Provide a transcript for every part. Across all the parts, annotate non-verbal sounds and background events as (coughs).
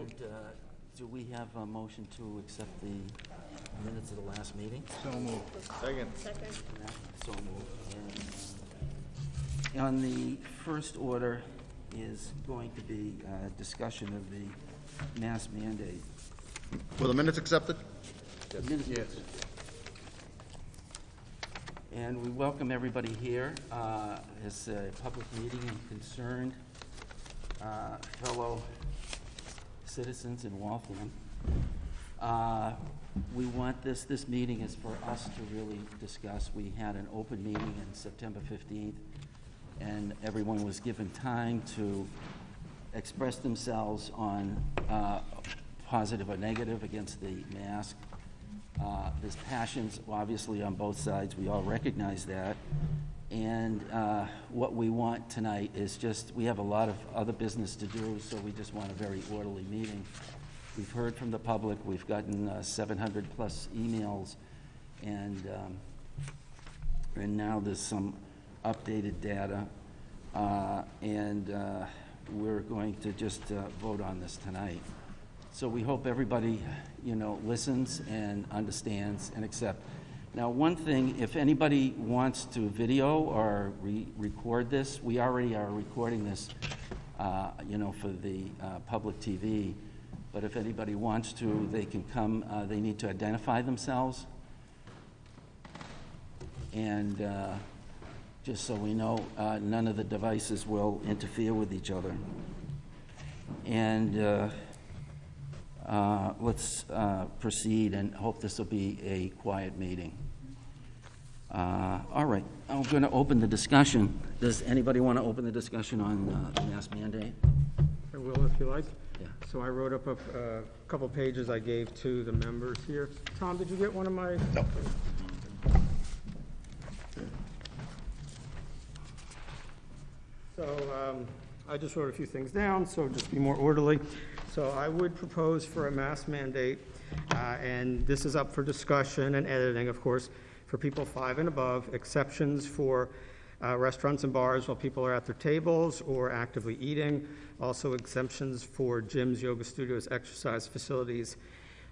And uh, do we have a motion to accept the minutes of the last meeting? So moved. Second. Second. So moved. And, uh, On the first order is going to be uh, discussion of the mass mandate. Were the minutes accepted? Minutes- Yes. And we welcome everybody here uh, as a public meeting and concerned uh, fellow citizens in Waltham. Uh, We want this, this meeting is for us to really discuss. We had an open meeting on September 15th, and everyone was given time to express themselves on uh, positive or negative against the mask. Uh, There's passions, obviously, on both sides, we all recognize that. And uh, what we want tonight is just, we have a lot of other business to do, so we just want a very orderly meeting. We've heard from the public, we've gotten 700-plus emails, and, um, and now there's some updated data. Uh, And uh, we're going to just uh, vote on this tonight. So we hope everybody, you know, listens and understands and accept. Now, one thing, if anybody wants to video or re- record this, we already are recording this, uh, you know, for the uh, public TV. But if anybody wants to, they can come, uh, they need to identify themselves. And uh, just so we know, uh, none of the devices will interfere with each other. And uh, let's uh, proceed and hope this will be a quiet meeting. Uh, All right, I'm going to open the discussion. Does anybody want to open the discussion on uh, the mask mandate? I will if you like. Yeah. So I wrote up a uh, couple pages I gave to the members here. Tom, did you get one of my? No. So um, I just wrote a few things down, so just be more orderly. So I would propose for a mask mandate, uh, and this is up for discussion and editing, of course, for people five and above, exceptions for uh, restaurants and bars while people are at their tables or actively eating, also exemptions for gyms, yoga studios, exercise facilities,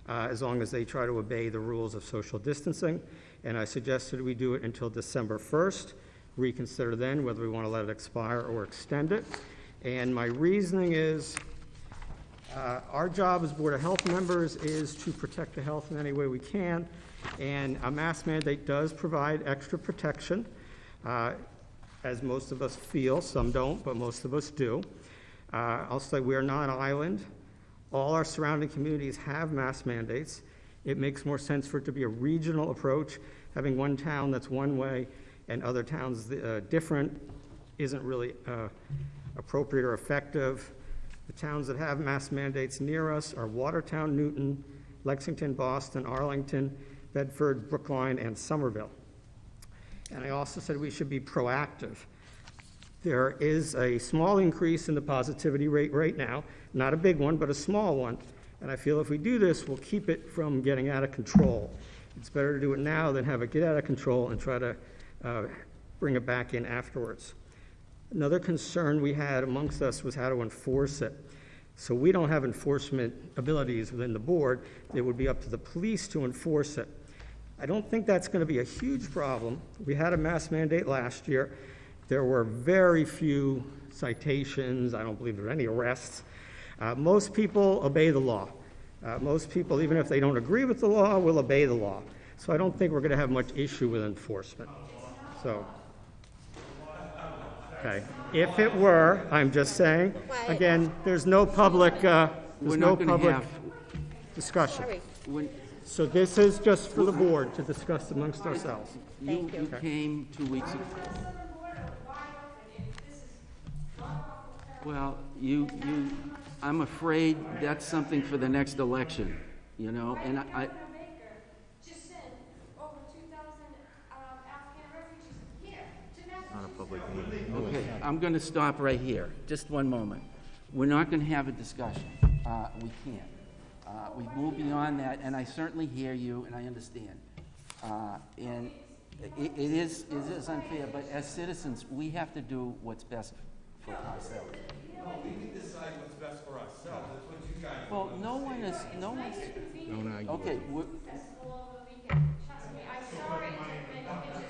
uh, as long as they try to obey the rules of social distancing. And I suggested we do it until December 1st, reconsider then whether we want to let it expire or extend it. And my reasoning is, Our job as Board of Health members is to protect the health in any way we can, and a mask mandate does provide extra protection, uh, as most of us feel, some don't, but most of us do. Uh, I'll say we are not an island. All our surrounding communities have mask mandates. It makes more sense for it to be a regional approach. Having one town that's one way and other towns uh, different isn't really uh, appropriate or effective. The towns that have mask mandates near us are Watertown, Newton, Lexington, Boston, Arlington, Bedford, Brookline, and Somerville. And I also said we should be proactive. There is a small increase in the positivity rate right now, not a big one, but a small one. And I feel if we do this, we'll keep it from getting out of control. It's better to do it now than have it get out of control and try to uh, bring it back in afterwards. Another concern we had amongst us was how to enforce it. So we don't have enforcement abilities within the board. It would be up to the police to enforce it. I don't think that's going to be a huge problem. We had a mask mandate last year. There were very few citations. I don't believe there were any arrests. Uh, most people obey the law. Uh, most people, even if they don't agree with the law, will obey the law. So I don't think we're going to have much issue with enforcement. So, okay. If it were, I'm just saying, again, there's no public, uh, We're there's no not going to public have, discussion. Sorry. when So this is just for the board to discuss amongst ourselves. you Thank you. you came two weeks ago. Well, you, you, I'm afraid that's something for the next election, you know, and I, I- Baker just sent over two thousand, um, Afghan refugees here to Massachusetts. Not a public meeting. Okay, I'm going to stop right here, just one moment. We're not going to have a discussion. Uh, We can't. Uh, We've moved beyond that, and I certainly hear you, and I understand. Uh, And i- it is, it is unfair, but as citizens, we have to do what's best for ourselves. No, we can decide what's best for ourselves, that's what you guys Well, no one is, no one's, Don't argue. okay, we're- Festival over the weekend, trust me, I'm sorry it took many pictures.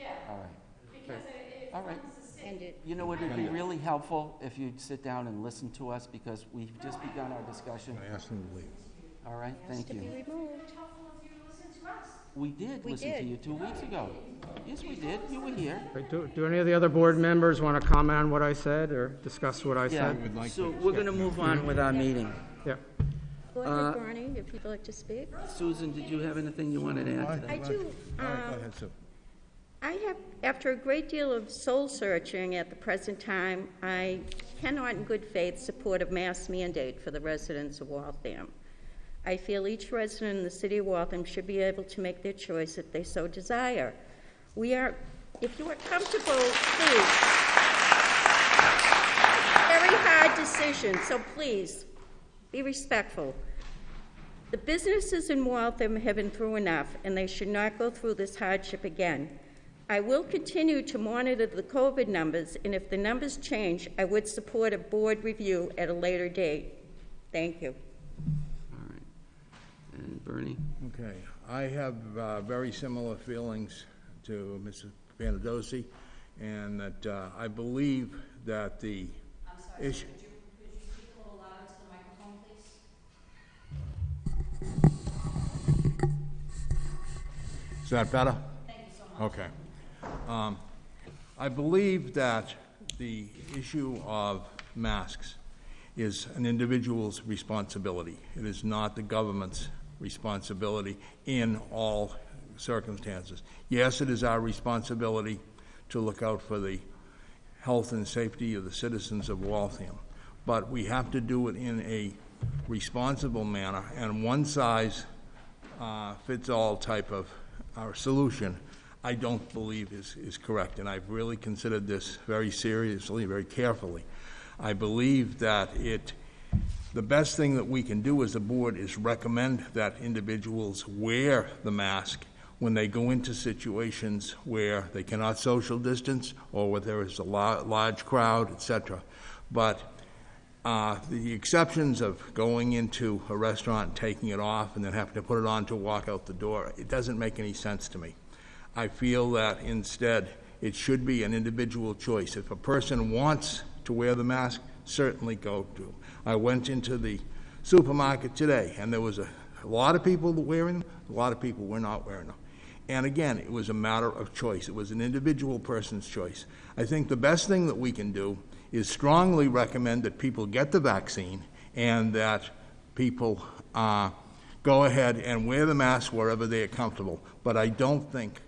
Yeah, all right. because it, it All right. You know what, it'd be really helpful if you'd sit down and listen to us, because we've just begun our discussion. I asked him to leave. All right, thank you. removed. It's helpful if you listen to us. We did We listen to did. you two weeks ago. Yes, we did, you were here. Okay, Do, do any of the other board members want to comment on what I said or discuss what I Yeah, said? would like so to we're gonna move on with our meeting. Yeah. Go Uh, ahead, Barney, if you'd like to speak. Susan, did you have anything you wanted to add to that? I do, All right, uh, go ahead, Sue. I have, after a great deal of soul searching at the present time, I cannot in good faith support a mass mandate for the residents of Waltham. I feel each resident in the city of Waltham should be able to make their choice if they so desire. We are, if you are comfortable, please. Very hard decision, so please, be respectful. The businesses in Waltham have been through enough, and they should not go through this hardship again. I will continue to monitor the COVID numbers, and if the numbers change, I would support a board review at a later date. Thank you. All right. And Bernie? Okay, I have uh, very similar feelings to Mrs. Panadosi, and that uh, I believe that the issue... Could you speak a little louder to the microphone, please? Is that better? Thank you so much. Okay. Um, I believe that the issue of masks is an individual's responsibility. It is not the government's responsibility in all circumstances. Yes, it is our responsibility to look out for the health and safety of the citizens of Waltham, but we have to do it in a responsible manner, and one size uh, fits all type of our solution, I don't believe is, is correct. And I've really considered this very seriously, very carefully. I believe that it, the best thing that we can do as a board is recommend that individuals wear the mask when they go into situations where they cannot social distance or where there is a lar- large crowd, et cetera. But uh, The exceptions of going into a restaurant and taking it off and then having to put it on to walk out the door, it doesn't make any sense to me. I feel that instead, it should be an individual choice. If a person wants to wear the mask, certainly go to. I went into the supermarket today, and there was a a lot of people wearing them, a lot of people were not wearing them. And again, it was a matter of choice. It was an individual person's choice. I think the best thing that we can do is strongly recommend that people get the vaccine and that people uh, go ahead and wear the mask wherever they are comfortable. But I don't think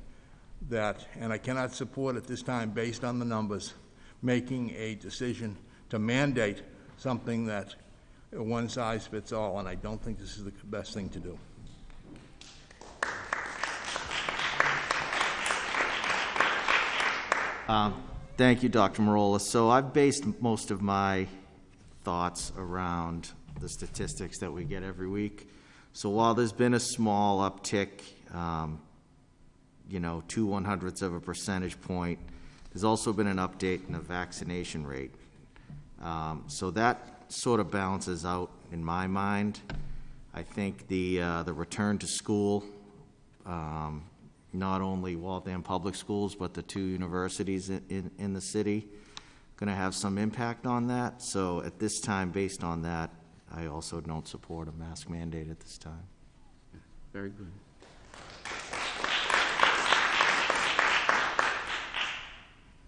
that, and I cannot support at this time, based on the numbers, making a decision to mandate something that one size fits all, and I don't think this is the best thing to do. Um, Thank you, Dr. Marola. So I've based most of my thoughts around the statistics that we get every week. So while there's been a small uptick, um, you know, two one hundredths of a percentage point, there's also been an update in the vaccination rate. Um, So that sort of balances out in my mind. I think the, uh, the return to school, um, not only Waltham Public Schools, but the two universities in, in, in the city, going to have some impact on that. So at this time, based on that, I also don't support a mask mandate at this time. Very good.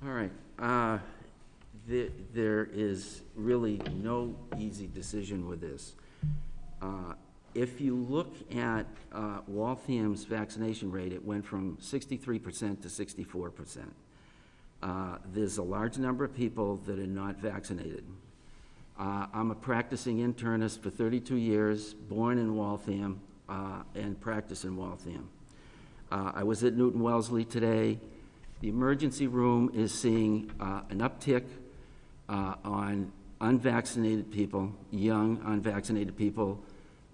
All right, uh, there, is really no easy decision with this. Uh, If you look at uh, Waltham's vaccination rate, it went from sixty-three percent to sixty-four percent. Uh, There's a large number of people that are not vaccinated. I'm a practicing internist for 32 years, born in Waltham, and practice in Waltham. I was at Newton Wellesley today. The emergency room is seeing uh, an uptick uh, on unvaccinated people, young unvaccinated people.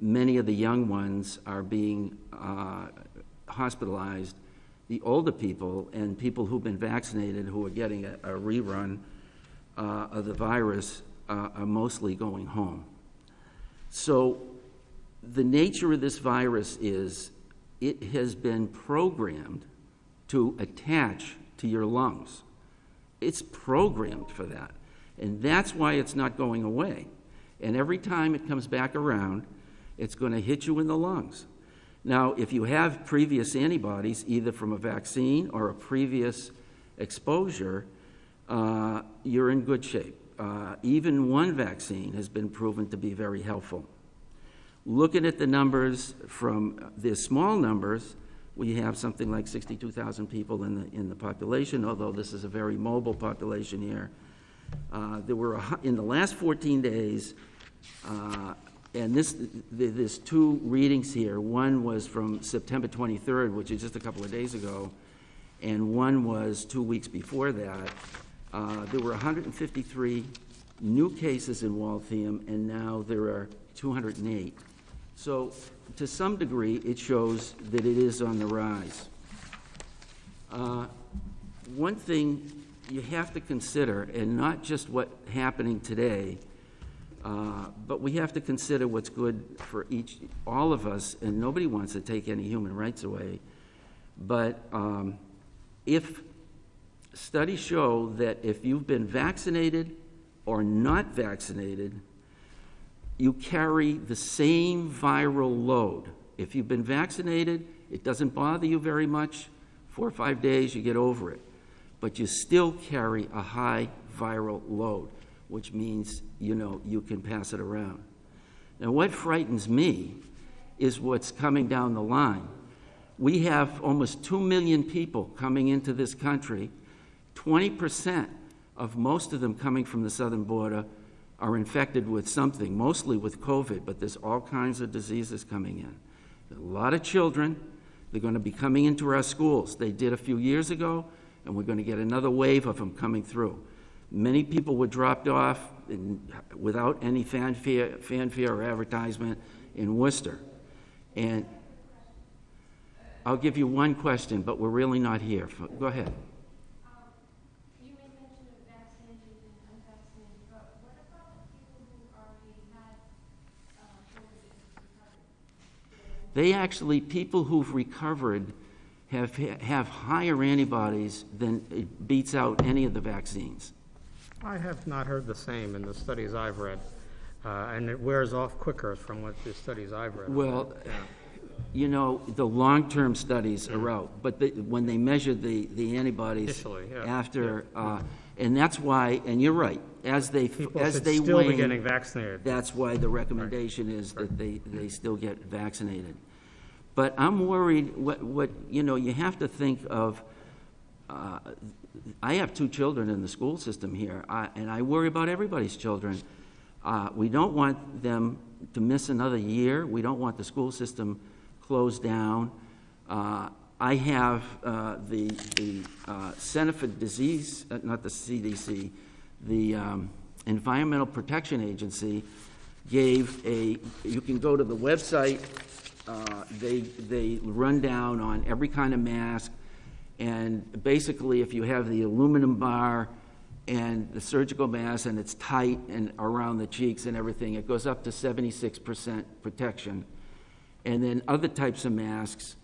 Many of the young ones are being uh, hospitalized. The older people and people who've been vaccinated who are getting a a rerun uh, of the virus uh, are mostly going home. So the nature of this virus is it has been programmed to attach to your lungs. It's programmed for that. And that's why it's not going away. And every time it comes back around, it's going to hit you in the lungs. Now, if you have previous antibodies, either from a vaccine or a previous exposure, uh, you're in good shape. Uh, even one vaccine has been proven to be very helpful. Looking at the numbers from the small numbers, we have something like 62,000 people in the, in the population, although this is a very mobile population here. Uh, There were, a in the last 14 days, uh, and this, th- there's two readings here. One was from September 23rd, which is just a couple of days ago, and one was two weeks before that. Uh, There were 153 new cases in Waltham, and now there are 208. So to some degree, it shows that it is on the rise. Uh, One thing you have to consider, and not just what's happening today, uh, but we have to consider what's good for each, all of us, and nobody wants to take any human rights away. But um, if studies show that if you've been vaccinated or not vaccinated, you carry the same viral load. If you've been vaccinated, it doesn't bother you very much. Four or five days, you get over it. But you still carry a high viral load, which means, you know, you can pass it around. Now, what frightens me is what's coming down the line. We have almost 2 million people coming into this country. 20% of most of them coming from the southern border are infected with something, mostly with COVID, but there's all kinds of diseases coming in. A lot of children, they're going to be coming into our schools. They did a few years ago, and we're going to get another wave of them coming through. Many people were dropped off in, without any fanfare, fanfare or advertisement in Worcester. And I'll give you one question, but we're really not here. Go ahead. Um, you made mention of vaccinated and unvaccinated, but what about the people who already had, uh, COVID and recovered? They actually, people who've recovered have, have higher antibodies than it beats out any of the vaccines. I have not heard the same in the studies I've read, uh, and it wears off quicker from what the studies I've read. Well, Yeah. you know, the long-term studies are out, but the, when they measure the, the antibodies Initially, yeah, after, uh, and that's why, and you're right, as they, People as they still be wane, getting vaccinated. That's why the recommendation is that they, they still get vaccinated. But I'm worried, what, what, you know, you have to think of, uh, I have two children in the school system here, I- and I worry about everybody's children. Uh, We don't want them to miss another year. We don't want the school system closed down. Uh, I have uh, the, the uh, Center for Disease, uh, not the CDC, the um, Environmental Protection Agency gave a, you can go to the website, uh, they, they run down on every kind of mask, and basically, if you have the aluminum bar and the surgical mask and it's tight and around the cheeks and everything, it goes up to 76% protection. And then other types of masks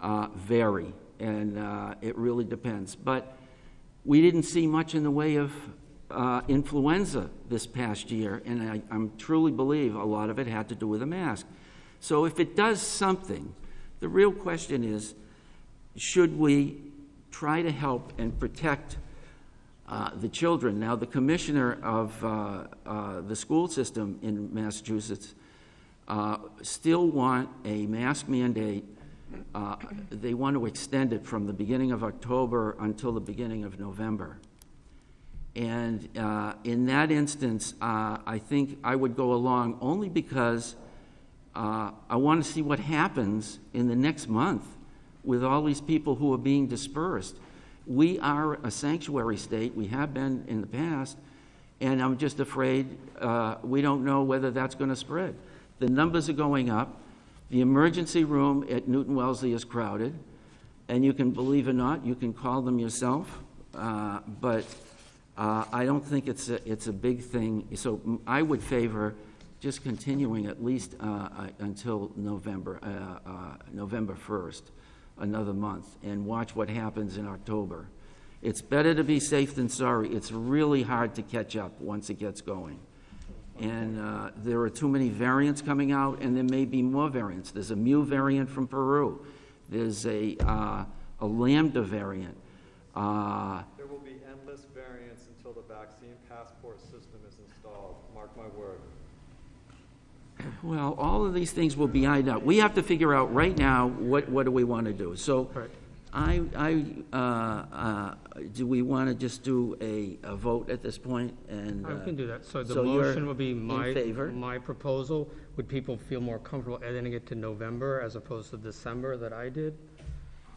uh, vary, and uh, it really depends. But we didn't see much in the way of uh, influenza this past year, and I I'm truly believe a lot of it had to do with a mask. So if it does something, the real question is, should we try to help and protect uh, the children? Now, the commissioner of uh, uh, the school system in Massachusetts uh, still want a mask mandate. Uh, They want to extend it from the beginning of October until the beginning of November. And uh, in that instance, I think I would go along only because uh, I want to see what happens in the next month with all these people who are being dispersed. We are a sanctuary state, we have been in the past, and I'm just afraid uh, we don't know whether that's going to spread. The numbers are going up. The emergency room at Newton Wellesley is crowded, and you can, believe it or not, you can call them yourself, uh, but uh, I don't think it's a, it's a big thing. So I would favor just continuing at least uh, uh, until November, uh, uh, November 1st, another month, and watch what happens in October. It's better to be safe than sorry. It's really hard to catch up once it gets going. And uh, there are too many variants coming out, and there may be more variants. There's a mu variant from Peru. There's a, uh, a lambda variant. There will be endless variants until the vaccine passport system is installed, mark my word. (clears throat) Well, all of these things will be ironed out. We have to figure out right now, what, what do we want to do? So Right. I, I, uh, uh, do we want to just do a, a vote at this point and? I uh, can do that. So the so you're motion would be in my, favor? my proposal. Would people feel more comfortable editing it to November as opposed to December that I did?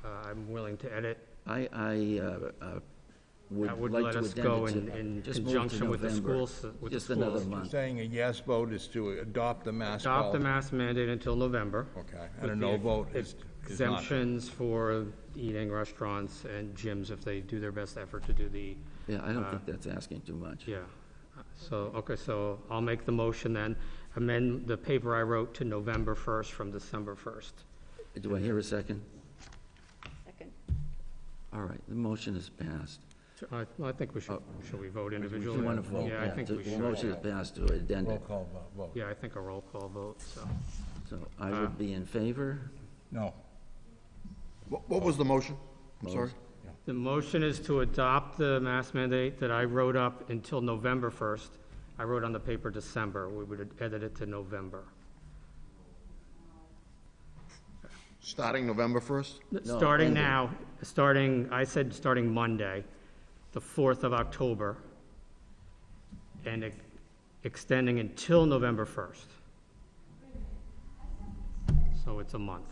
Uh, I'm willing to edit. I, I, uh, uh, That would would like let to us go in, addend it to, in just move to conjunction with the November. schools, with the Just another schools. month. Saying a yes vote is to adopt the mask Adopt the policy. mask mandate until November. Okay, and a with no the vote is, is not. Exemptions for eating restaurants and gyms if they do their best effort to do the, Yeah, I don't Uh, think that's asking too much. yeah. So, okay, so I'll make the motion then, amend the paper I wrote to November 1st from December 1st. Do I hear a second? Second. All right, the motion is passed. I, I think we should, Oh. should we vote Do individually? you want to vote? Yeah, I think the- we The should. motion is passed to addend Roll it. call vo- vote. Yeah, I think a roll call vote, so. So I Uh, would be in favor. No. What, what was the motion? I'm sorry? The motion is to adopt the mask mandate that I wrote up until November 1st. I wrote on the paper December. We would edit it to November. Starting November 1st? No, Starting ending. now, starting, I said starting Monday, the 4th of October, and ex- extending until November 1st. So it's a month.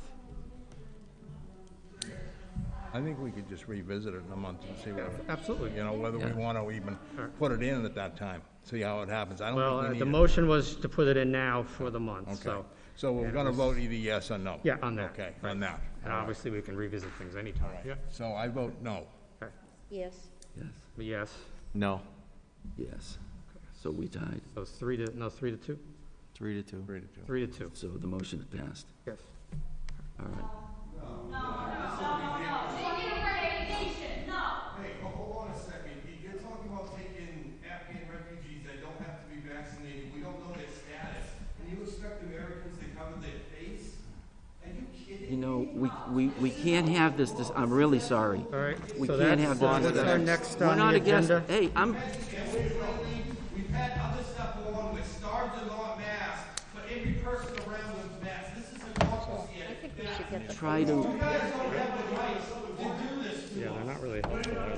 I think we could just revisit it in a month and see what, Absolutely. you know, whether we want to even Alright. put it in at that time, see how it happens. I Well, don't uh, think we the need it. motion was to put it in now for the month, Okay, so. so we're gonna vote either yes or no? Yeah, on that. Okay, right. on that. And obviously, we can revisit things anytime, yeah. So I vote no. Okay. Yes. Yes, yes, No, yes. So we tied. so it's three to, no, three to two? three to two. Three to two. Three to two, So the motion is passed. yes. All right. Taking a vacation, no. Hey, ho- hold on a second. You- You're talking about taking Afghan refugees that don't have to be vaccinated. We don't know their status. And you expect Americans to cover their face? Are you know, we, we, we can't have this, this, I'm really sorry. All right, We so can't that's, have this. that's our next We're on not the against, agenda. hey, I'm, we're lately, we've had other stuff go on where stars are not masked, but every person around them's masked. This is a caucus here. I think we should get the. try to, Yeah, they're not really helpful, are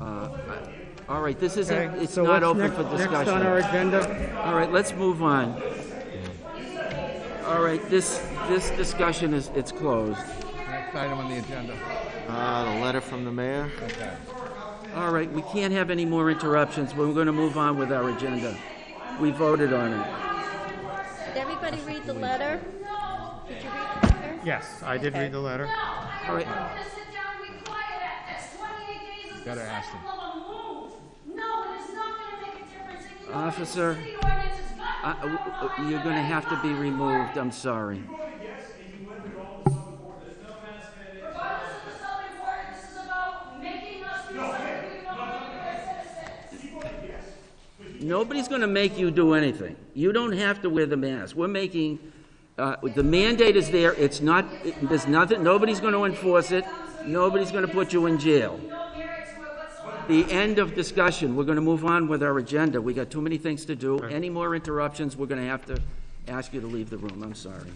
they? all right, this isn't, Okay, it's so not what's open next- for Next on our discussion. agenda, All right, let's move on. All right, this, this discussion is, it's closed. Next item on the agenda. Uh, the letter from the mayor? Okay. All right, we can't have any more interruptions. We're going to move on with our agenda. We voted on it. Did everybody read the letter? Did you read the letter? yes, I did read the letter. All right, I'm gonna sit down and be quiet at this. Twenty-eight days is Gotta the ask cycle of a move. No, it is not gonna make a difference. And you know, what? Officer, Got uh, you're going to have to be removed. I'm sorry. Nobody's going to make you do anything. You don't have to wear the mask. We're making, uh, the mandate is there. It's not, it- there's nothing, nobody's going to enforce it. Nobody's going to put you in jail. No merit to it whatsoever. The end of discussion. We're going to move on with our agenda. We got too many things to do. Any more interruptions, we're going to have to ask you to leave the room. I'm sorry.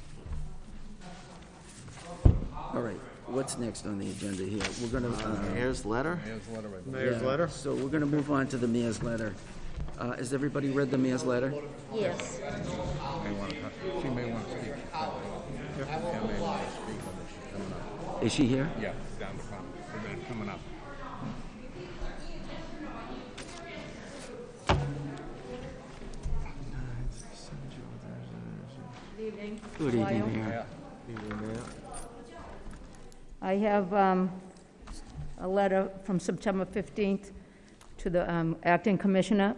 All right, what's next on the agenda here? We're going to, Mayor's letter? Here's the letter right there. Mayor's letter? so we're going to move on to the mayor's letter. Uh, Has everybody read the mayor's letter? Yes. She may want to speak. Yeah, may want to speak on this. She's coming up. Is she here? Yeah, down the front. Wait a minute, coming up. Good evening, Mayor. I have um, a letter from September 15th to the um, acting commissioner.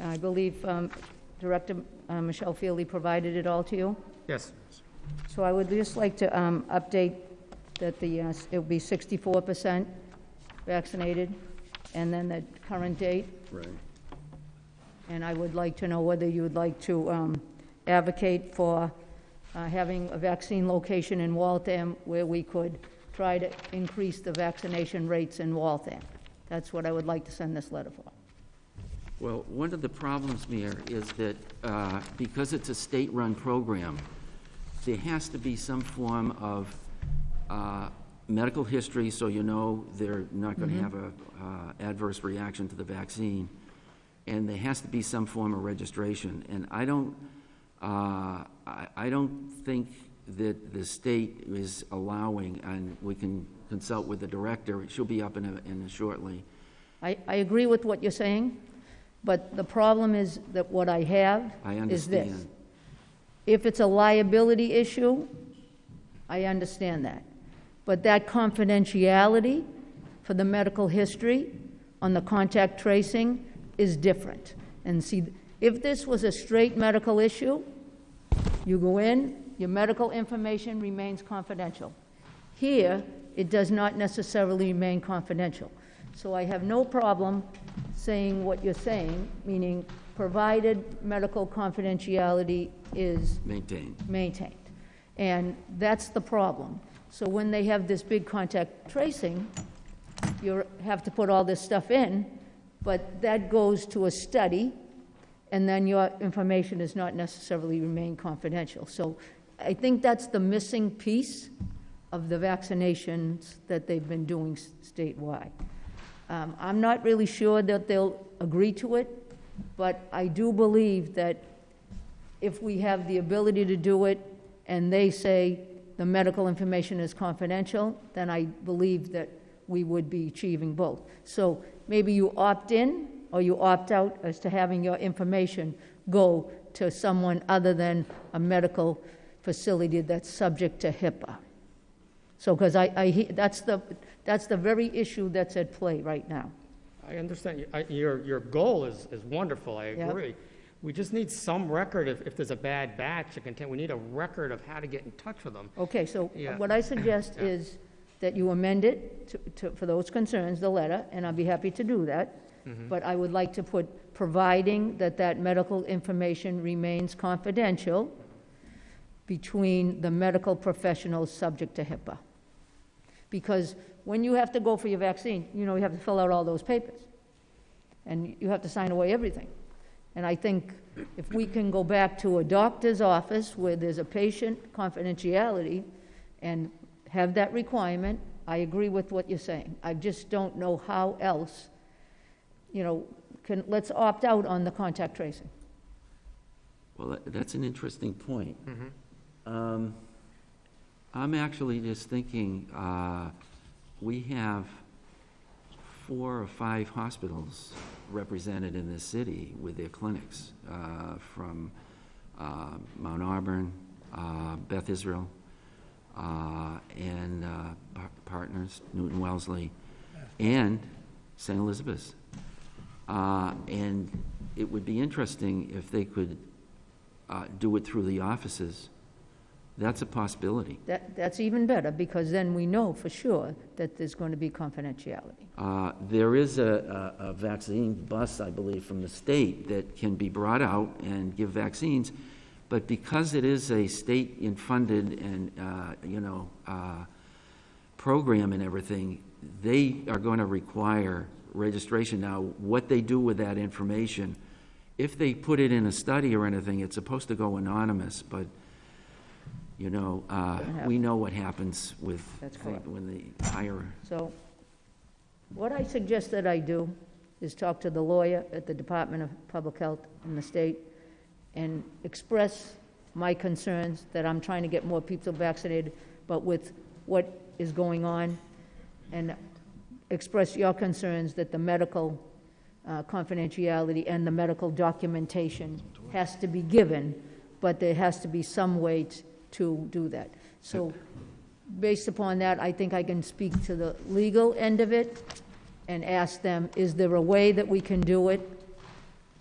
I believe um, Director uh, Michelle Fieldy provided it all to you. Yes. So I would just like to um, update that the, uh, it will be 64% vaccinated, and then the current date. Right. And I would like to know whether you would like to um, advocate for uh, having a vaccine location in Waltham where we could try to increase the vaccination rates in Waltham. That's what I would like to send this letter for. Well, one of the problems, Mayor, is that uh, because it's a state-run program, there has to be some form of uh, medical history, so you know they're not going to have a uh, adverse reaction to the vaccine, and there has to be some form of registration. And I don't, uh, I I don't think that the state is allowing, and we can consult with the director, she'll be up in a- in a shortly, I, I agree with what you're saying, but the problem is that what I have I is this. understand. If it's a liability issue, I understand that. But that confidentiality for the medical history on the contact tracing is different. And see, if this was a straight medical issue, you go in, your medical information remains confidential. Here, it does not necessarily remain confidential. So I have no problem saying what you're saying, meaning provided medical confidentiality is maintained. maintained. And that's the problem. So when they have this big contact tracing, you have to put all this stuff in, but that goes to a study, and then your information does not necessarily remain confidential. So I think that's the missing piece of the vaccinations that they've been doing statewide. Um, I'm not really sure that they'll agree to it, but I do believe that if we have the ability to do it, and they say the medical information is confidential, then I believe that we would be achieving both. So maybe you opt in, or you opt out as to having your information go to someone other than a medical facility that's subject to HIPAA. So, because I, I, that's the, that's the very issue that's at play right now. I understand, I- your, your goal is, is wonderful, I agree. We just need some record if, if there's a bad batch of content, we need a record of how to get in touch with them. Okay, so Yeah. what I suggest Yeah. is that you amend it to, to, for those concerns, the letter, and I'll be happy to do that. Mm-hmm. But I would like to put, providing that that medical information remains confidential between the medical professionals subject to HIPAA. Because when you have to go for your vaccine, you know, you have to fill out all those papers. And you have to sign away everything. And I think if we can go back to a doctor's office where there's a patient confidentiality and have that requirement, I agree with what you're saying. I just don't know how else, you know, can, let's opt out on the contact tracing. Well, that- that's an interesting point. Um, I'm actually just thinking, uh, we have four or five hospitals represented in this city with their clinics, uh, from uh, Mount Auburn, uh, Beth Israel, uh, and uh, par- Partners, Newton Wellesley, and St. Elizabeth's. Uh, And it would be interesting if they could uh, do it through the offices. That's a possibility. That, that's even better, because then we know for sure that there's going to be confidentiality. Uh, There is a a- a vaccine bus, I believe, from the state that can be brought out and give vaccines, but because it is a state-funded and, uh, you know, uh, program and everything, they are going to require registration. Now, what they do with that information, if they put it in a study or anything, it's supposed to go anonymous, but, you know, uh, we know what happens with, That's correct. when they hire So what I suggest that I do is talk to the lawyer at the Department of Public Health in the state and express my concerns that I'm trying to get more people vaccinated, but with what is going on, and express your concerns that the medical uh, confidentiality and the medical documentation has to be given, but there has to be some way t- to do that. So based upon that, I think I can speak to the legal end of it and ask them, is there a way that we can do it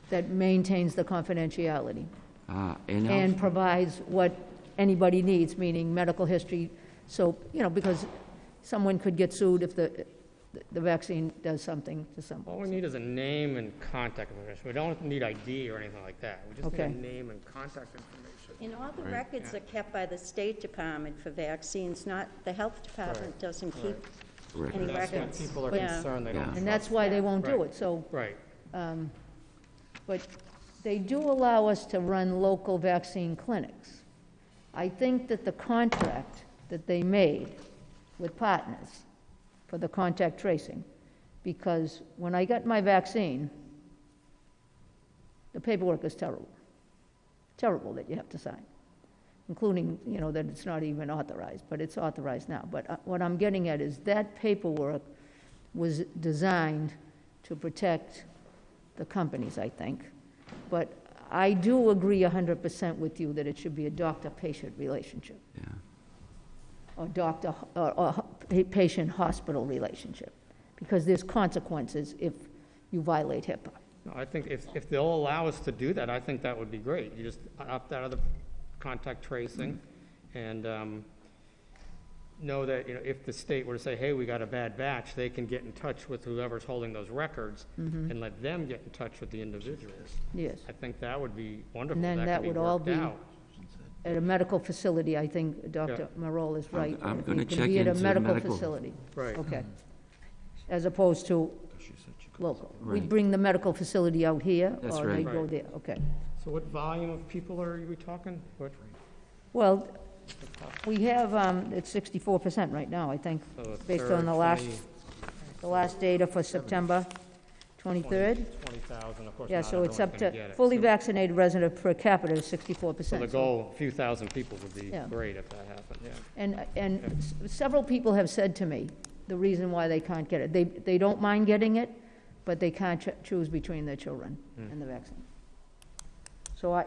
that maintains the confidentiality Uh, And and provides what anybody needs, meaning medical history, so, you know, because someone could get sued if the, the vaccine does something to All someone. we need is a name and contact information. We don't need ID or anything like that. We just need a Okay. name and contact information. And all the records are kept by the State Department for vaccines, not, the Health Department doesn't keep any That's when records. people are Yeah. concerned, they don't Yeah. trust. And that's why they won't do Right. it, so, Right. um, but they do allow us to run local vaccine clinics. I think that the contract that they made with partners for the contact tracing, because when I got my vaccine, the paperwork is terrible. Terrible that you have to sign, including, you know, that it's not even authorized, but it's authorized now. But uh, what I'm getting at is that paperwork was designed to protect the companies, I think. But I do agree 100% with you that it should be a doctor-patient relationship, Yeah. or doctor, or, or pa- patient-hospital relationship, because there's consequences if you violate HIPAA. No, I think if, if they'll allow us to do that, I think that would be great. You just opt out of the contact tracing and um, know that, you know, if the state were to say, hey, we got a bad batch, they can get in touch with whoever's holding those records and let them get in touch with the individuals. Yes. I think that would be wonderful. And then could that be would all worked be out. At a medical facility, I think Dr. Marola is right. I'm It gonna can check be at a into medical medical. facility. Right. Okay. As opposed to local. We Right. bring the medical facility out here, That's or they right. go there, okay. So what volume of people are we talking? What, Well, we have, um, it's sixty-four percent right now, I think, so a based third, on the last, 20 the last data for September twenty-third. 20,000, of course, Yeah, not so it's up to, get it. fully So- vaccinated resident per capita is 64%. So the goal, a few thousand people would be Yeah. great if that happened, yeah. And, and s- several people have said to me, the reason why they can't get it, they, they don't mind getting it, but they can't ch- choose between their children hmm. and the vaccine. So I,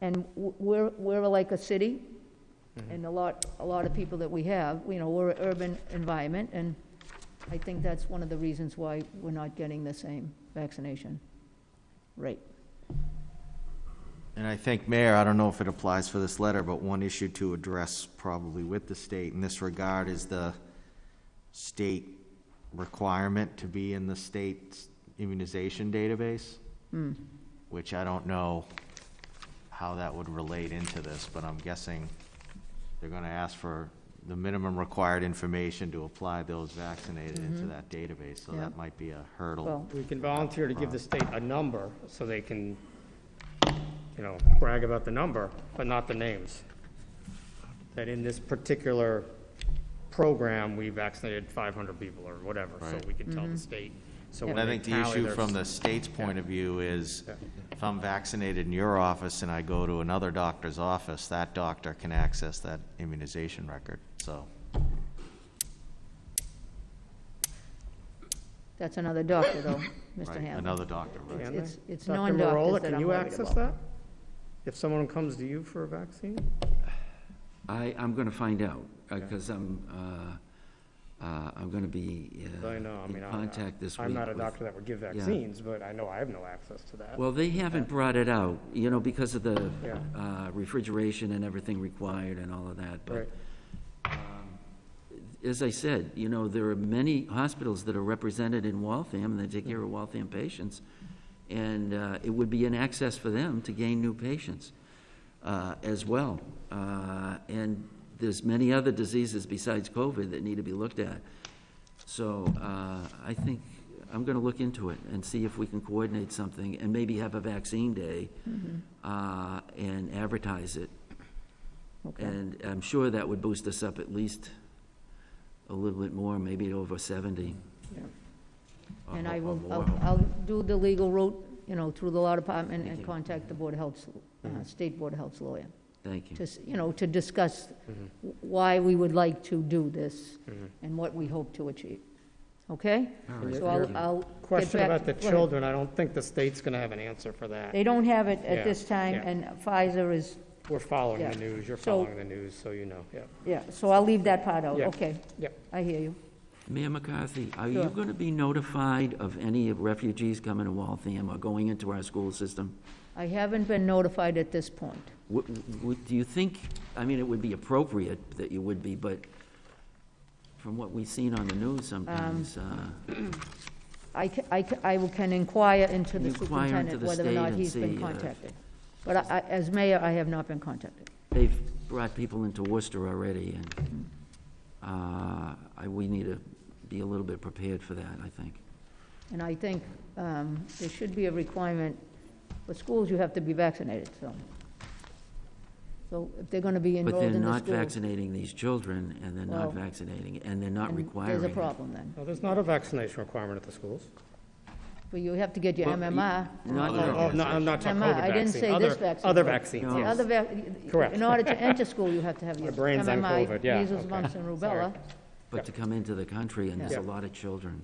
and w- we're, we're like a city, mm-hmm. and a lot, a lot of people that we have, you know, we're an urban environment, and I think that's one of the reasons why we're not getting the same vaccination rate. And I think, Mayor, I don't know if it applies for this letter, but one issue to address probably with the state in this regard is the state requirement to be in the state's immunization database, hmm. which I don't know how that would relate into this, but I'm guessing they're gonna ask for the minimum required information to apply those vaccinated into mm-hmm. that database, so Yeah. that might be a hurdle. Well, We can volunteer to give the state a number so they can, you know, brag about the number, but not the names. That in this particular program, we vaccinated 500 people or whatever, so Right. we can tell the mm-hmm. state. So when And I they think the tally issue their- from the state's point of view is, Yeah. if I'm vaccinated in your office and I go to another doctor's office, that doctor can access that immunization record, so. that's another doctor, though, (coughs) Mr. right, Hamlin. Another doctor, right? Can It's- they? it's Dr. non-doctors Marola, that Can I'm you worried access about. that? If someone comes to you for a vaccine? I, I'm going to find out, because I'm, uh, uh, I'm going to be uh, I know, I in mean, I'm- contact this week I'm not a with- doctor that would give vaccines, but I know I have no access to that. Well, they haven't brought it out, you know, because of the Yeah. uh, refrigeration and everything required and all of that, but um, as I said, you know, there are many hospitals that are represented in Waltham, and they take care of Waltham patients, and uh, it would be an access for them to gain new patients uh, as well. Uh, And there's many other diseases besides COVID that need to be looked at. So uh, I think, I'm going to look into it and see if we can coordinate something and maybe have a vaccine day uh, and advertise it. Okay. And I'm sure that would boost us up at least a little bit more, maybe over 70. or- And I or will, more. I'll, I'll do the legal route, you know, through the law department and contact the Board of Health's, uh, mm-hmm. State Board of Health's lawyer. Thank you. To, s- you know, to discuss mm-hmm. why we would like to do this mm-hmm. and what we hope to achieve. Okay? All right, So I'll, thank you. I'll get Question back about to- the go ahead. children, I don't think the state's gonna have an answer for that. They don't have it Yeah, at this time, yeah. and Pfizer is, We're following Yeah. the news, you're So- following the news, so you know, yeah. yeah, so I'll leave that part out, Yeah. okay. Yeah. I hear you. Mayor McCarthy, are you Sure. going to be notified of any refugees coming to Waltham or going into our school system? I haven't been notified at this point. Would- would- Do you think, I mean, it would be appropriate that you would be, but from what we've seen on the news sometimes, uh, I ca- I ca- I will- can inquire into the Inquire into superintendent the whether or state not and he's been see, uh, contacted. But I- I- as mayor, I have not been contacted. they've brought people into Worcester already, and uh, I- we need to be a little bit prepared for that, I think. And I think um, there should be a requirement, for schools, you have to be vaccinated, so. So if they're going to be in vacuum, But enrolled they're in the not school. vaccinating these children, and they're not vaccinating, and they're not then requiring. There's a it. problem then. No, there's not a vaccination requirement at the schools. But you have to get your Well, MMR. Not Oh, oh, no, I'm not talking MMR, COVID I didn't vaccine. say Other- this vaccine. Other vaccines, No. yes. Other, vac- Correct. in order to enter school, you have to have your My brain's on MMR, COVID, yeah, measles, okay. mumps, and rubella. But to come into the country, and there's a lot of children.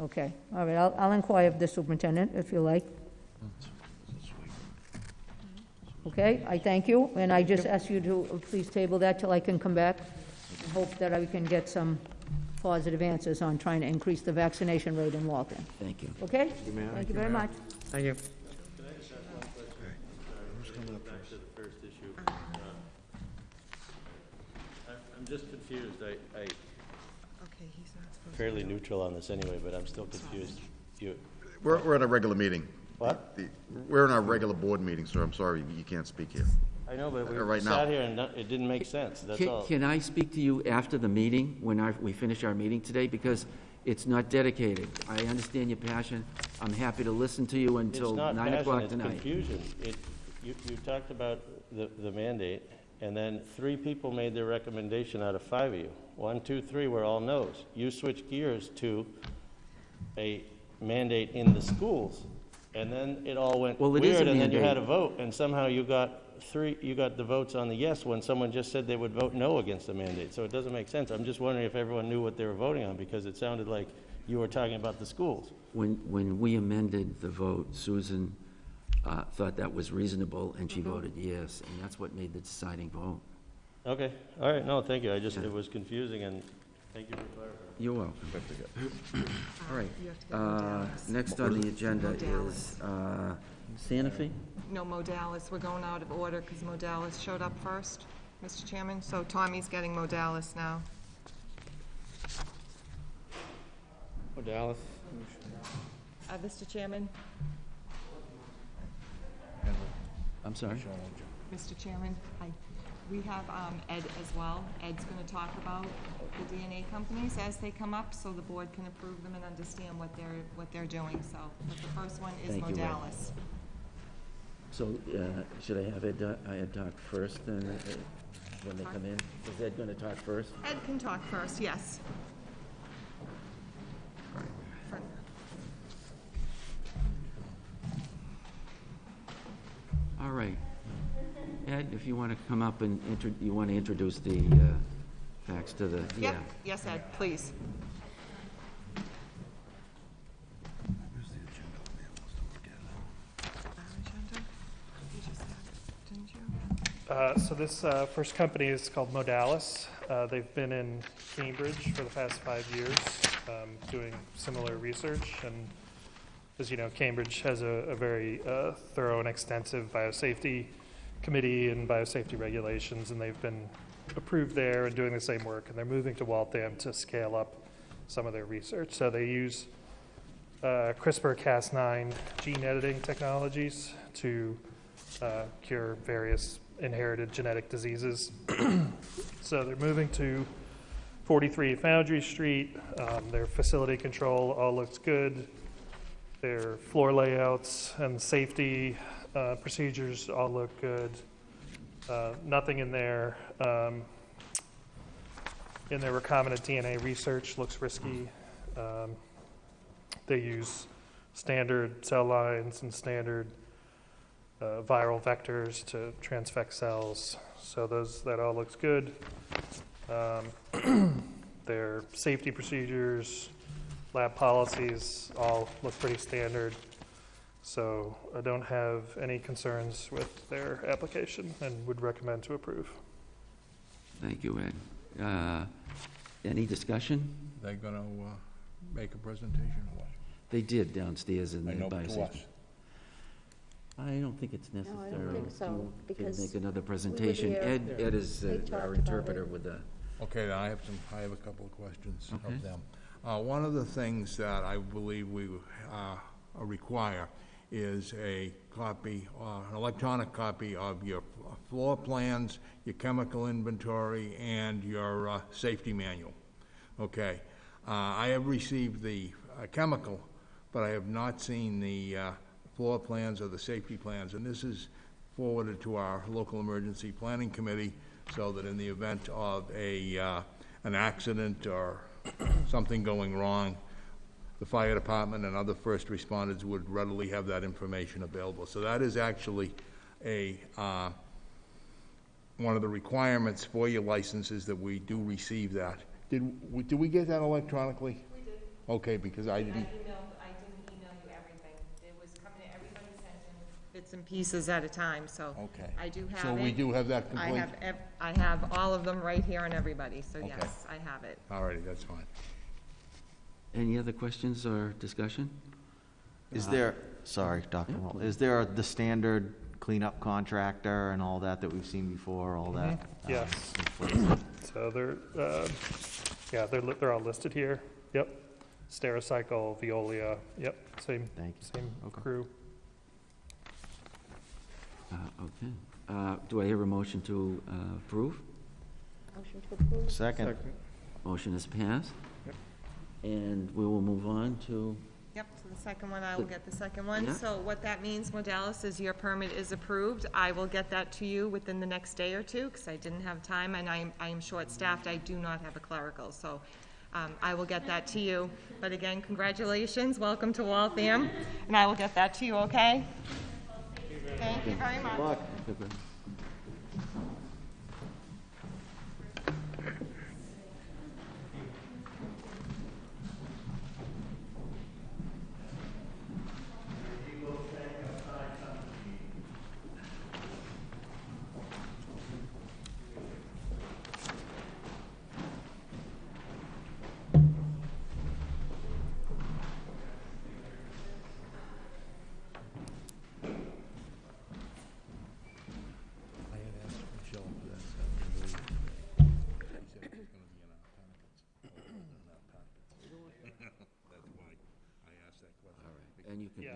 Okay, all right, I'll, I'll inquire of the superintendent, if you like. Okay, I thank you, and I just ask you to uh, please table that till I can come back. and Hope that I can get some positive answers on trying to increase the vaccination rate in Waltham. Thank you. Okay? Thank you very much. Thank you. Back to the first issue. Uh, I'm, I'm just confused. I, I, fairly neutral on this anyway, but I'm still confused. You, We're, we're at a regular meeting. What? The- We're in our regular board meeting, sir. I'm sorry, you can't speak here. I know, but we Uh, right now. sat here and no- it didn't make sense, that's Can- all. Can I speak to you after the meeting, when our- we finish our meeting today? Because it's not dedicated. I understand your passion. I'm happy to listen to you It's until not 9 passion, o'clock it's tonight. confusion. It, you, you talked about the, the mandate, and then three people made their recommendation out of five of you. One, two, three were all no's. You switched gears to a mandate in the schools, and then it all went Well, it is a weird, and then you had a vote, and somehow you got three, you got the votes on the yes when someone just said they would vote no against the mandate. So it doesn't make sense. I'm just wondering if everyone knew what they were voting on, because it sounded like you were talking about the schools. When, when we amended the vote, Susan uh, thought that was reasonable, and she voted yes, and that's what made the deciding vote. Okay, all right, no, thank you, I just, it was confusing, and thank you for clarifying. You're welcome. All right. Uh, Next on the agenda is uh, Sanofi? No, Modalis, we're going out of order because Modalis showed up first, Mr. Chairman, so Tommy's getting Modalis now. Dallas. Uh, Mr. Chairman, I'm sorry? Mr. Chairman, hi. We have um, Ed as well. Ed's going to talk about the DNA companies as they come up, so the board can approve them and understand what they're, what they're doing, so. But the first one is Thank you, Ed. Modalis. So uh, should I have Ed, uh, Ed talk first, then, uh, when they come in? Is Ed going to talk first? Ed can talk first, yes. All right. Ed, if you want to come up and, intro- you want to introduce the uh, facts to the, yeah. Yep, yes, Ed, please. Uh, So this uh, first company is called Modalis. Uh, They've been in Cambridge for the past five years, um, doing similar research. And as you know, Cambridge has a a very uh, thorough and extensive biosafety committee and biosafety regulations, and they've been approved there and doing the same work. And they're moving to Waltham to scale up some of their research. So they use uh, CRISPR-Cas9 gene editing technologies to uh, cure various inherited genetic diseases. (clears throat) so they're moving to 43 Foundry Street. Um, their facility control all looks good. Their floor layouts and safety uh, procedures all look good. Uh, nothing in there um, in their recombinant DNA research looks risky. Um, they use standard cell lines and standard uh, viral vectors to transfect cells. So those that all looks good. Um, (clears throat) their safety procedures, lab policies all look pretty standard. So I don't have any concerns with their application and would recommend to approve. Thank you, Ed. Uh, Any discussion? They're gonna, uh, make a presentation or what? They did downstairs in I the know, to safety. us. I don't think it's No, I don't necessary think so, to- to because make another presentation. there. Ed, Ed is They uh, talked our about interpreter with the, Okay, then I have some, I have a couple of questions Okay. of them. Uh, one of the things that I believe we, uh, require is a copy, uh, an electronic copy of your floor plans, your chemical inventory, and your, uh, safety manual. Okay? Uh, I have received the, uh, chemical, but I have not seen the, uh, floor plans or the safety plans, and this is forwarded to our local emergency planning committee, so that in the event of a, uh, an accident or something going wrong, the fire department and other first responders would readily have that information available. So that is actually a, uh, one of the requirements for your licenses, that we do receive that. Did, we- did we get that electronically? We did. Okay, because I didn't, I didn't email you everything. It was coming to everybody sent in bits and pieces at a time, so. Okay. I do have it. So we do have that I complete? have, ev- I have all of them right here on everybody, so Okay. yes, I have it. all righty, that's fine. any other questions or discussion? Is Uh, there, sorry, Dr. yeah, Roll, is there the standard cleanup contractor and all that that we've seen before, all that? Mm-hmm. Yes. um. So they're, uh, yeah, they're, li- they're all listed here. Yep. Stericycle, Veolia, yep, same, Thank you. same Okay. crew. Uh, Okay. Uh, Do I hear a motion to uh, approve? Motion to approve? Second, Motion is passed. Yep. And we will move on to, Yep, so the second one, I will get the second one. Yeah. So what that means, Modalis, is your permit is approved. I will get that to you within the next day or two, because I didn't have time, and I am, I am short-staffed. I do not have a clerical, so um, I will get that to you. But again, congratulations, welcome to Waltham, and I will get that to you, okay? Thank you very much. I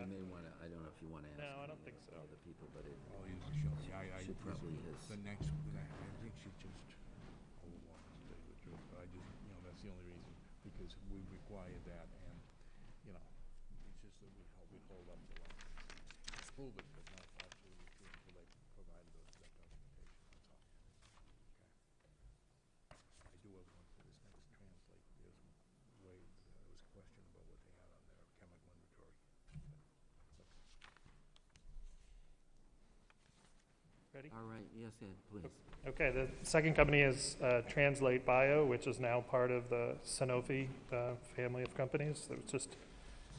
you can, Yeah. you may want to, I don't know if you want to ask. No, I don't think so. Other people, but it Oh, you Michelle, yeah, I, I. should probably his. The next, I I think she just oh, overwhelmed, to tell you the truth, but I just, you know, that's the only reason, because we required that, and, you know, it's just that we hold, we hold up the license. Prove it, but not absolutely true until they provided those, that documentation, that's all. Okay. I do have one for this next translate, there's way, there was a question about what they had on their chemical inventory. Ready? All right, yes, Ed, please. Okay, the second company is uh, Translate Bio, which is now part of the Sanofi uh, family of companies that was just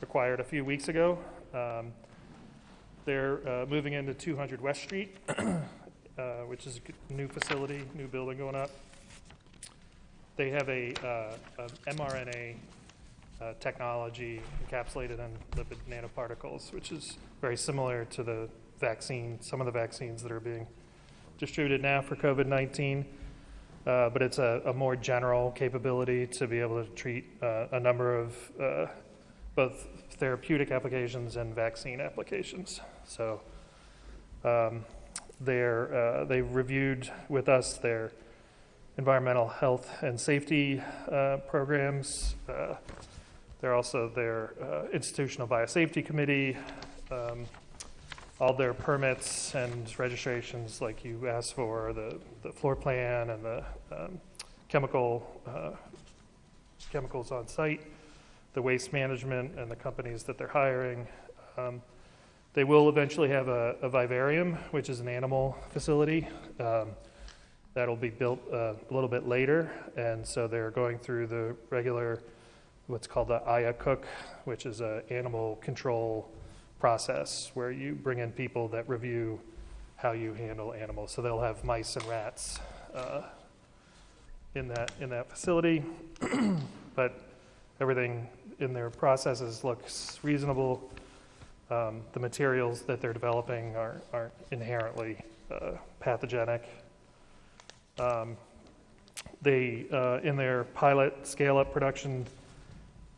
acquired a few weeks ago. Um, They're uh, moving into 200 West Street, (clears throat) uh, which is a new facility, new building going up. They have a uh, a mRNA uh, technology encapsulated in lipid nanoparticles, which is very similar to the vaccine, some of the vaccines that are being distributed now for COVID-19, uh, but it's a, a more general capability to be able to treat uh, a number of uh, both therapeutic applications and vaccine applications. So um, uh, they reviewed with us their environmental health and safety uh, programs. Uh, they're also their institutional biosafety committee. Um, all their permits and registrations, like you asked for, the, the floor plan and the um, chemical, uh, chemicals on site, the waste management and the companies that they're hiring. Um, They will eventually have a, a vivarium, which is an animal facility. Um, That'll be built uh, a little bit later, and so they're going through the regular, what's called the IACUC, which is an animal control process where you bring in people that review how you handle animals. So they'll have mice and rats uh, in that, in that facility. (clears throat) But everything in their processes looks reasonable. Um, The materials that they're developing are- aren't inherently uh, pathogenic. Um, They, uh, in their pilot scale-up production,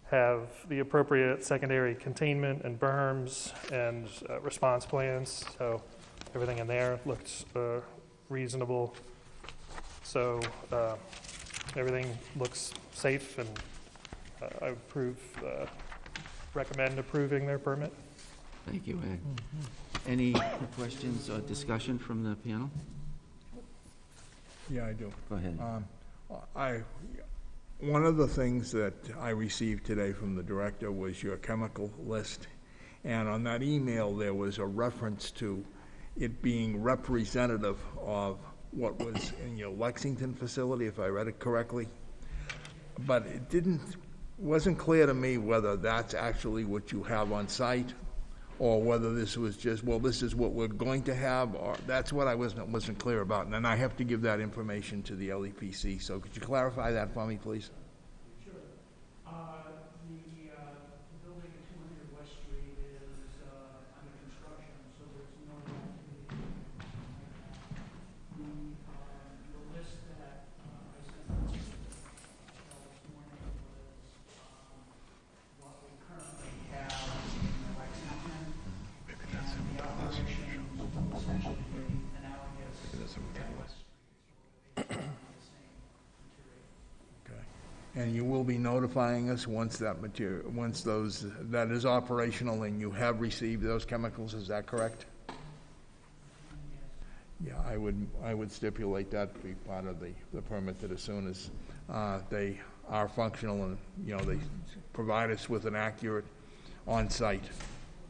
have the appropriate secondary containment and berms and uh, response plans, so everything in there looks uh, reasonable. So uh, everything looks safe, and uh, I approve, uh, recommend approving their permit. Thank you, Ed. Any questions or discussion from the panel? Yeah, I do. Go ahead. Um, I, one of the things that I received today from the director was your chemical list. And on that email, there was a reference to it being representative of what was in your Lexington facility, if I read it correctly. But it didn't, wasn't clear to me whether that's actually what you have on site, or whether this was just, well, this is what we're going to have, or, that's what I wasn't, wasn't clear about. And then I have to give that information to the LEPC, so could you clarify that for me, please? Notifying us once that material, once those, that is operational and you have received those chemicals, is that correct? Yeah, I would, I would stipulate that to be part of the, the permit that as soon as, uh, they are functional and, you know, they provide us with an accurate on-site,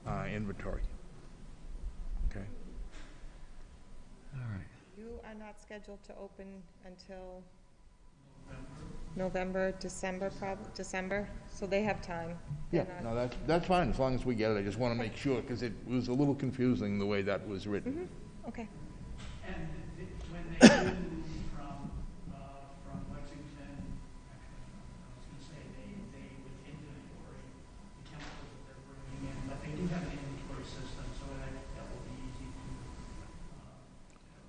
uh, inventory. Okay? All right. You are not scheduled to open until November, December, prob, December, so they have time. Yeah, They're not- no, that's, that's fine, as long as we get it, I just wanna make sure, because it was a little confusing the way that was written. Okay. And th- when they do from, uh, from Lexington, I was gonna say, they, they would inventory the chemicals that they're bringing in, but they do have an inventory system, so that, that will be easy to,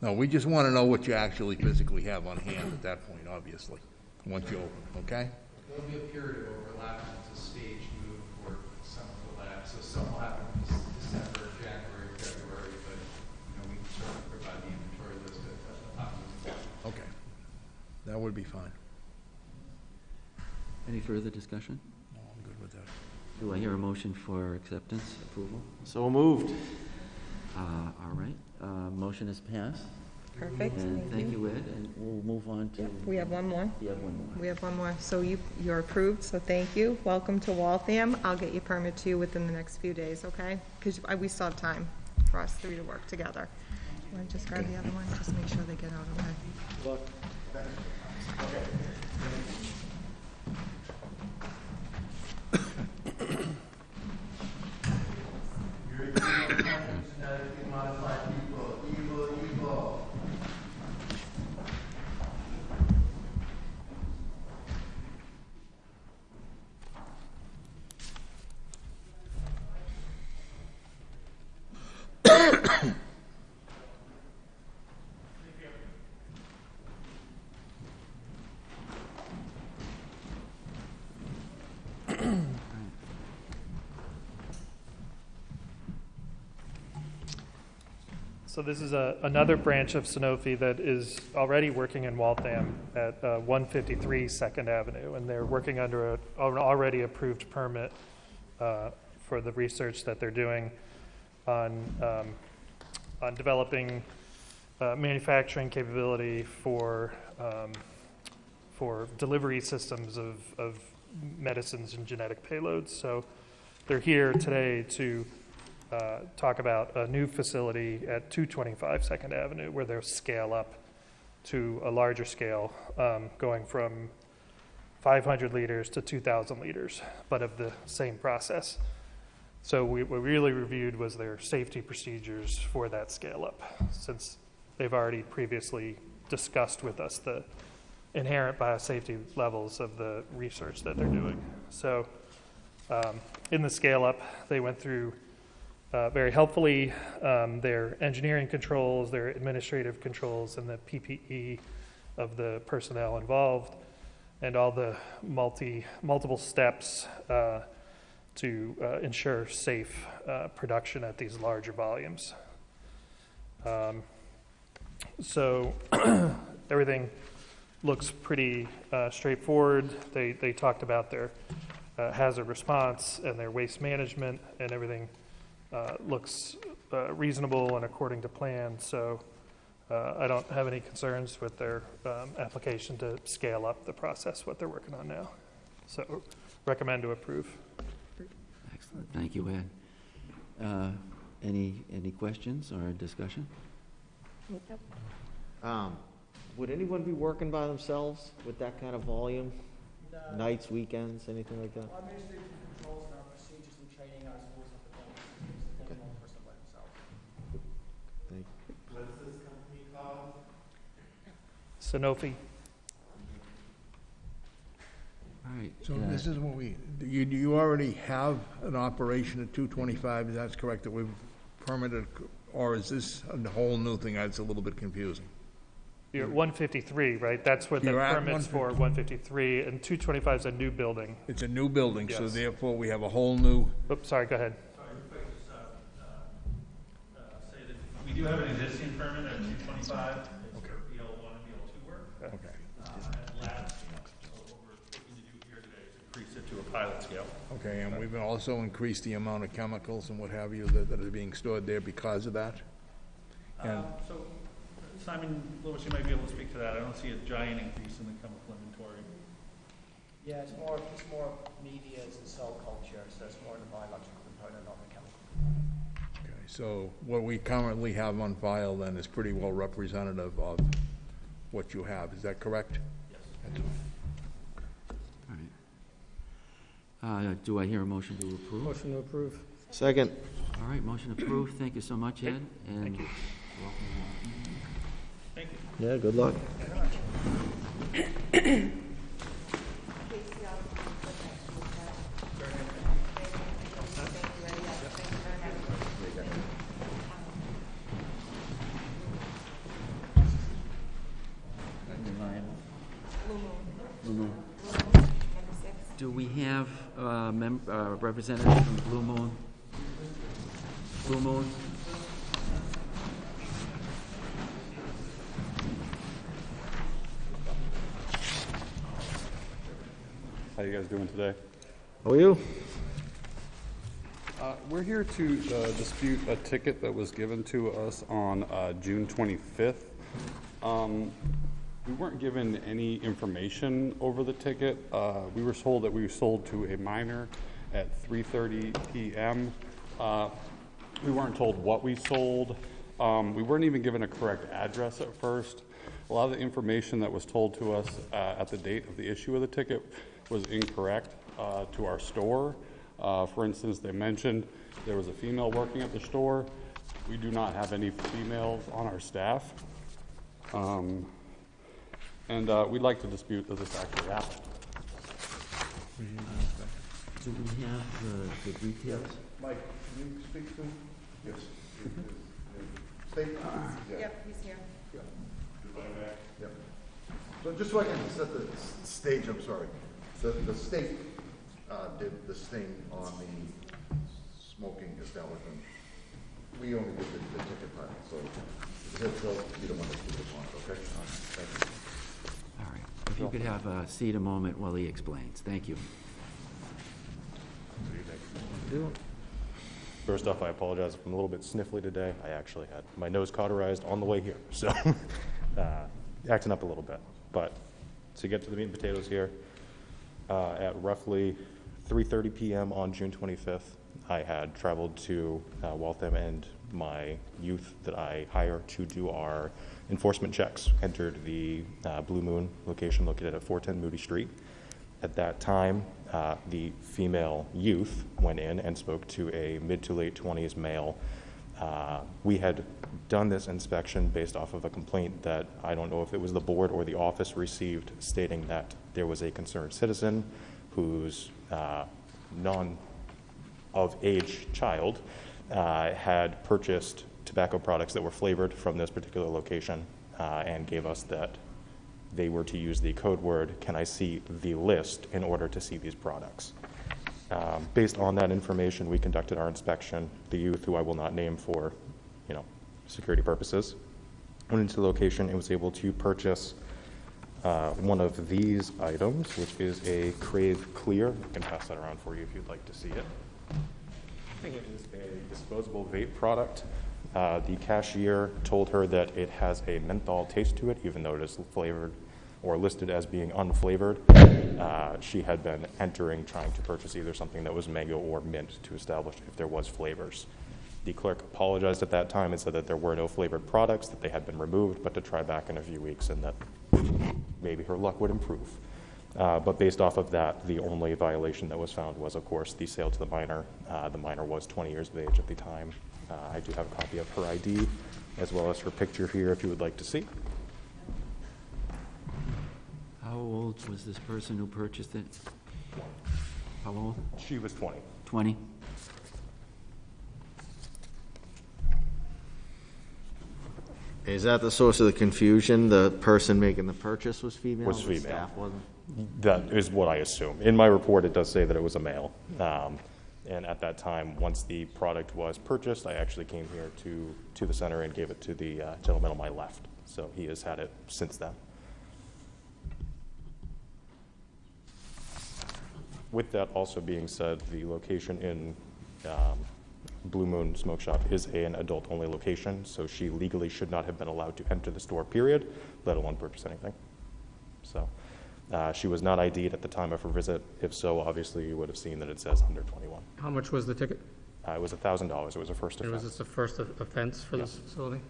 No, we just want to know what you actually physically have on hand at that point, obviously, once you open, okay? There'll be a period of overlap, it's a stage move for some of the labs, so some will happen in December, January, February, but, you know, we can certainly provide the inventory list at at the top of the. Okay. That would be fine. Any further discussion? No, I'm good with that. Do I hear a motion for acceptance, approval? So moved. Uh, All right, uh, motion is passed. Perfect, And thank thank you. you, Ed, and we'll move on to, We have one more. you have one more. We have one more. So you, you're approved, so thank you. Welcome to Waltham. I'll get your permit to you within the next few days, okay? Because we still have time for us three to work together. Want to just grab the other one, just make sure they get out okay? (coughs) (coughs) (coughs) So this is a, another branch of Sanofi that is already working in Waltham at uh, 153 Second Avenue, and they're working under a, an already approved permit uh, for the research that they're doing on, um, on developing uh, manufacturing capability for, um, for delivery systems of, of medicines and genetic payloads. So they're here today to uh, talk about a new facility at 225 Second Avenue where they'll scale up to a larger scale, um, going from 500 liters to 2,000 liters, but of the same process. So we, what we really reviewed was their safety procedures for that scale up, since they've already previously discussed with us the inherent biosafety levels of the research that they're doing. So um, in the scale-up, they went through uh, very helpfully um, their engineering controls, their administrative controls, and the PPE of the personnel involved, and all the multi, multiple steps uh, to uh, ensure safe uh, production at these larger volumes. Um, So (clears throat) everything looks pretty uh, straightforward. They, they talked about their uh, hazard response and their waste management, and everything uh, looks uh, reasonable and according to plan. So uh, I don't have any concerns with their um, application to scale up the process, what they're working on now. So recommend to approve. Excellent, thank you, Ed. Uh, Any, any questions or discussion? Um, would anyone be working by themselves with that kind of volume? Nights, weekends, anything like that? Our administrative controls and our procedures and training are as always up to them. It's the one person by himself. Thank What's this company called? Sanofi. All right. So uh, this is what we, you, you already have an operation at 225, is that correct, that we've permitted, or is this a whole new thing? It's a little bit confusing. You're at 153, right? That's what the You're at permit's for, 153, and 225 is a new building. It's a new building, so Yes. therefore we have a whole new, Oops, sorry, go ahead. Sorry, if I could just, uh, uh, uh, say that we do have an existing permit at two twenty-five, it's for BL one and BL two work. okay. Uh, at last, so what we're looking to do here today is increase it to a pilot scale. Okay, and we've also increased the amount of chemicals and what have you that, that are being stored there because of that? And, Um, so, Simon Lewis, you might be able to speak to that, I don't see a giant increase in the chemical inventory. Yeah, it's more, it's more medias and cell culture, so it's more the biological component, not the chemical. okay, so what we currently have on file then is pretty well representative of what you have, is that correct? Yes. All right. Uh, Do I hear a motion to approve? Motion to approve. Second. All right, motion approved. Thank you so much, Ed. And welcome. Thank you. Yeah, good luck. Do we have uh, mem- uh, representatives from Blue Moon? Blue Moon? How you guys doing today? How are you? Uh, We're here to uh, dispute a ticket that was given to us on uh, June 25th. Um, We weren't given any information over the ticket. Uh, We were told that we were sold to a minor at 3:30 PM. Uh, We weren't told what we sold. Um, We weren't even given a correct address at first. A lot of the information that was told to us uh, at the date of the issue of the ticket was incorrect uh, to our store. Uh, For instance, they mentioned there was a female working at the store. We do not have any females on our staff. Um, And uh, we'd like to dispute that this actually happened. Do we have the- the details? Mike, can you speak to? Yes. State? Yep, he's here. Yep. So just so I can set the s- stage, I'm sorry. So the state uh, did this thing on the smoking establishment. We only did the the ticket part, so he'll, he'll be the one that speaks upon it, okay? All right, Thank you. If you could have a seat a moment while he explains. Thank you. First off, I apologize if I'm a little bit sniffly today. I actually had my nose cauterized on the way here, so (laughs) uh, acting up a little bit. But to get to the meat and potatoes here, uh, at roughly 3:30 p.m. on June 25th, I had traveled to uh, Waltham and my youth that I hire to do our enforcement checks entered the uh, Blue Moon location located at 410 Moody Street. At that time, uh, the female youth went in and spoke to a mid to late 20s male Uh, We had done this inspection based off of a complaint that, I don't know if it was the board or the office received stating that there was a concerned citizen whose uh, non-of-age child uh, had purchased tobacco products that were flavored from this particular location uh, and gave us that they were to use the code word, can I see the list, in order to see these products. Um, Based on that information, we conducted our inspection. The youth, who I will not name for, you know, security purposes, went into the location and was able to purchase uh, one of these items, which is a Crave Clear. I can pass that around for you if you'd like to see it. It is a disposable vape product. Uh, The cashier told her that it has a menthol taste to it, even though it is flavored or listed as being unflavored. Uh, She had been entering, trying to purchase either something that was mango or mint to establish if there was flavors. The clerk apologized at that time and said that there were no flavored products, that they had been removed, but to try back in a few weeks and that maybe her luck would improve. Uh, But based off of that, the only violation that was found was, of course, the sale to the minor. Uh, The minor was 20 years of age at the time. Uh, I do have a copy of her ID, as well as her picture here, if you would like to see. How old was this person who purchased it? How old? She was 20. 20? Is that the source of the confusion? The person making the purchase was female? Was the female. Staff wasn't? That is what I assume. In my report, it does say that it was a male. Um, And at that time, once the product was purchased, I actually came here to, to the center and gave it to the uh, gentleman on my left. So he has had it since then. With that also being said, the location in um, Blue Moon Smoke Shop is an adult-only location, so she legally should not have been allowed to enter the store, period, let alone purchase anything. So, uh, she was not ID'd at the time of her visit. If so, obviously, you would have seen that it says under 21. How much was the ticket? Uh, It was $1,000. It was a first And was this the first of- offense for this facility?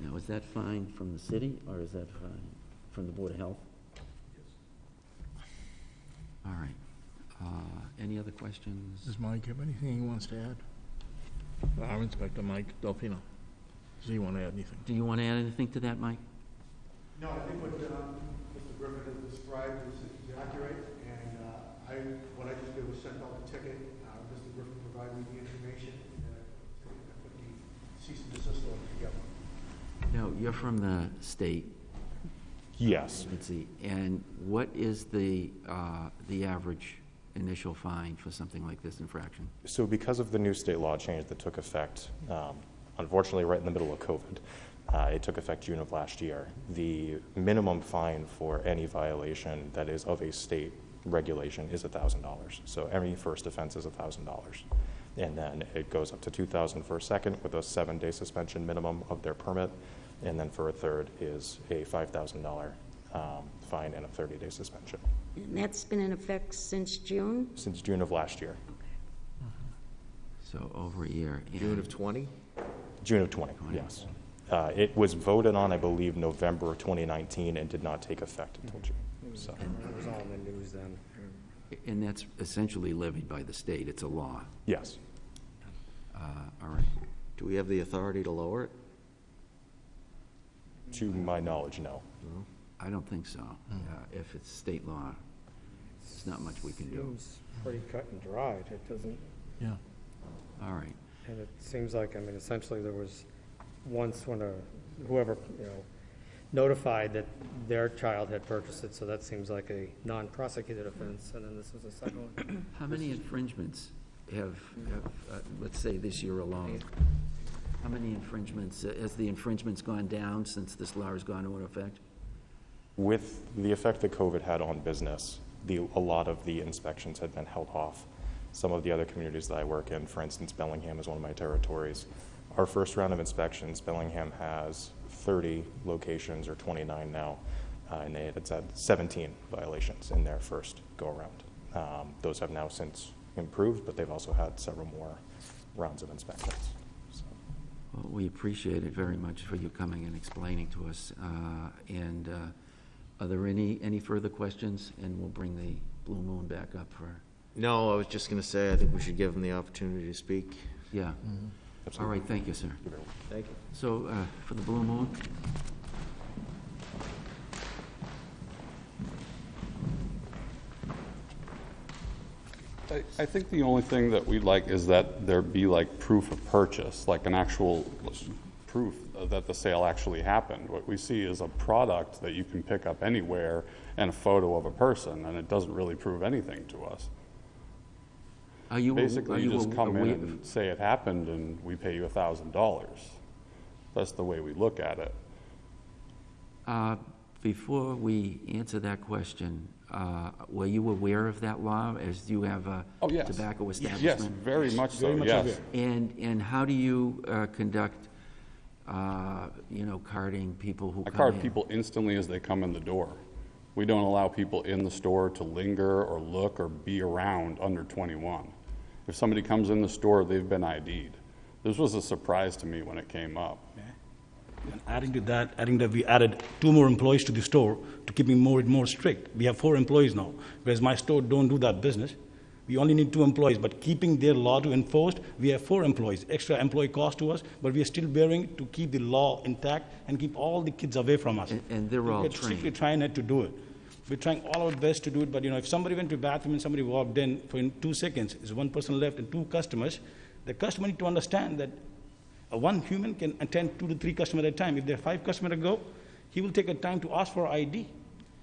Now, is that fine from the city, or is that fine from the Board of Health? All right. Uh, Any other questions? Does Mike have anything he wants to add? Our Inspector Mike Delfino. Does he want to add anything? Do you want to add anything to that, Mike? No, I think what um, Mr. Griffin has described is is accurate, and uh, I, what I just did was sent out the ticket. Uh, Mr. Griffin provided me the information, and uh, I put the cease and desist order together. No, you're from the state. Yes. Let's see, and what is the, uh, the average initial fine for something like this infraction? So because of the new state law change that took effect, um, unfortunately, right in the middle of COVID, uh, it took effect June of last year, the minimum fine for any violation that is of a state regulation is $1,000. So every first offense is $1,000. And then it goes up to 2,000 for a second with a seven-day suspension minimum of their permit. And then for a third is a $5,000 um, fine and a 30-day suspension And that's been in effect since June? since June of last year. So over a year. June of 20? June of 20, yes. Uh, It was voted on, I believe, November 2019 and did not take effect until June, so. It was all in the news then. And that's essentially levied by the state, it's a law. Yes. Uh, All right. Do we have the authority to lower it? To my knowledge, no. I don't think so. Uh, If it's state law, there's not much we can do. Seems pretty cut and dried. It doesn't, Yeah. All right. and it seems like, I mean, essentially, there was once when a, whoever, you know, notified that their child had purchased it, so that seems like a non-prosecuted offense, and then this was a second one. (coughs) How many infringements have, have, uh, let's say this year alone? How many infringements, uh, has the infringements gone down since this law has gone into effect? With the effect that COVID had on business, the, a lot of the inspections had been held off. Some of the other communities that I work in, for instance, Bellingham is one of my territories. Our first round of inspections, Bellingham has 30 locations, or 29 now, uh, and they had said 17 violations in their first go-around. Um, Those have now since improved, but they've also had several more rounds of inspections. Well, we appreciate it very much for you coming and explaining to us. Uh, And uh, are there any, any further questions? And we'll bring the Blue Moon back up for, No, I was just going to say, I think we should give them the opportunity to speak. Yeah. All right, thank you, sir. Thank you. So, uh, for the Blue Moon? I, I think the only thing that we'd like is that there be like proof of purchase, like an actual proof that the sale actually happened. What we see is a product that you can pick up anywhere and a photo of a person, and it doesn't really prove anything to us. Are you, a- are Basically, you you just a- come in and say it happened, and we pay you a thousand dollars. That's the way we look at it. Uh, Before we answer that question, uh, were you aware of that law, as you have a Oh, yes. tobacco Yes, establishment? very much so, Very much yes. aware. And, and how do you uh, conduct, uh, you know, carding people who I come card in? people instantly as they come in the door. We don't allow people in the store to linger or look or be around under 21. If somebody comes in the store, they've been ID'd. This was a surprise to me when it came up. And adding to that, adding that we added two more employees to the store to keep it more and more strict. We have four employees now, whereas my store don't do that business. We only need two employees, but keeping their law to enforced, we have four employees. Extra employee cost to us, but we are still bearing to keep the law intact and keep all the kids away from us. And they're all We're strictly trained. trying not to do it. We're trying all our best to do it, but you know, if somebody went to the bathroom and somebody walked in for in two seconds, there's one person left and two customers, the customer need to understand that one human can attend two to three customers at a time. If there are five customers to go, he will take a time to ask for ID.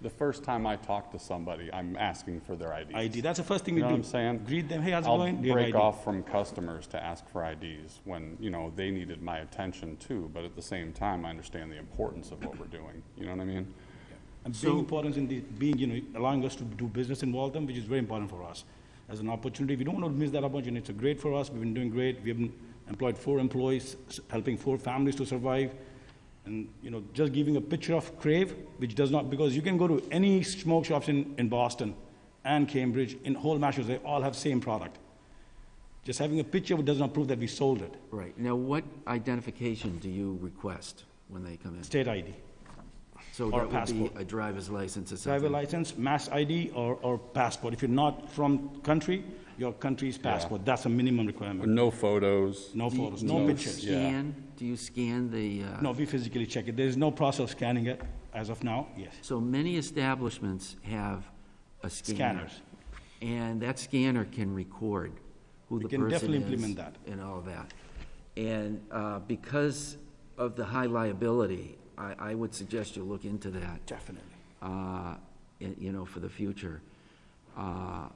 The first time I talk to somebody, I'm asking for their IDs. ID, that's the first thing we know do. what I'm saying? Greet them, hey, how's it going? Do I'll break off from customers to ask for IDs when, you know, they needed my attention too, but at the same time, I understand the importance of what we're doing. You know what I mean? And being important in the, being, you know, allowing us to do business in Waltham, which is very important for us. As an opportunity, we don't want to miss that opportunity. It's great for us. We've been doing great. We have been employed four employees, helping four families to survive. And, you know, just giving a picture of Crave, which does not, because you can go to any smoke shops in, in Boston and Cambridge, in whole Massachusetts, they all have same product. Just having a picture does not prove that we sold it. Right. Now, what identification do you request when they come in? State ID. So or that would be passport. a driver's license or something? Driver license, mass ID, or, or passport. If you're not from country, your country's passport. That's a minimum requirement. No photos. No Do you- photos, do no you pictures. Scan, do you scan the? uh, No, we physically check it. There is no process of scanning it as of now, yes. So many establishments have a scanner. Scanners. And that scanner can record who We the can person is. definitely implement that. And all that. And uh, because of the high liability, I, I would suggest you look into that. Definitely. uh, in- You know, for the future. Uh,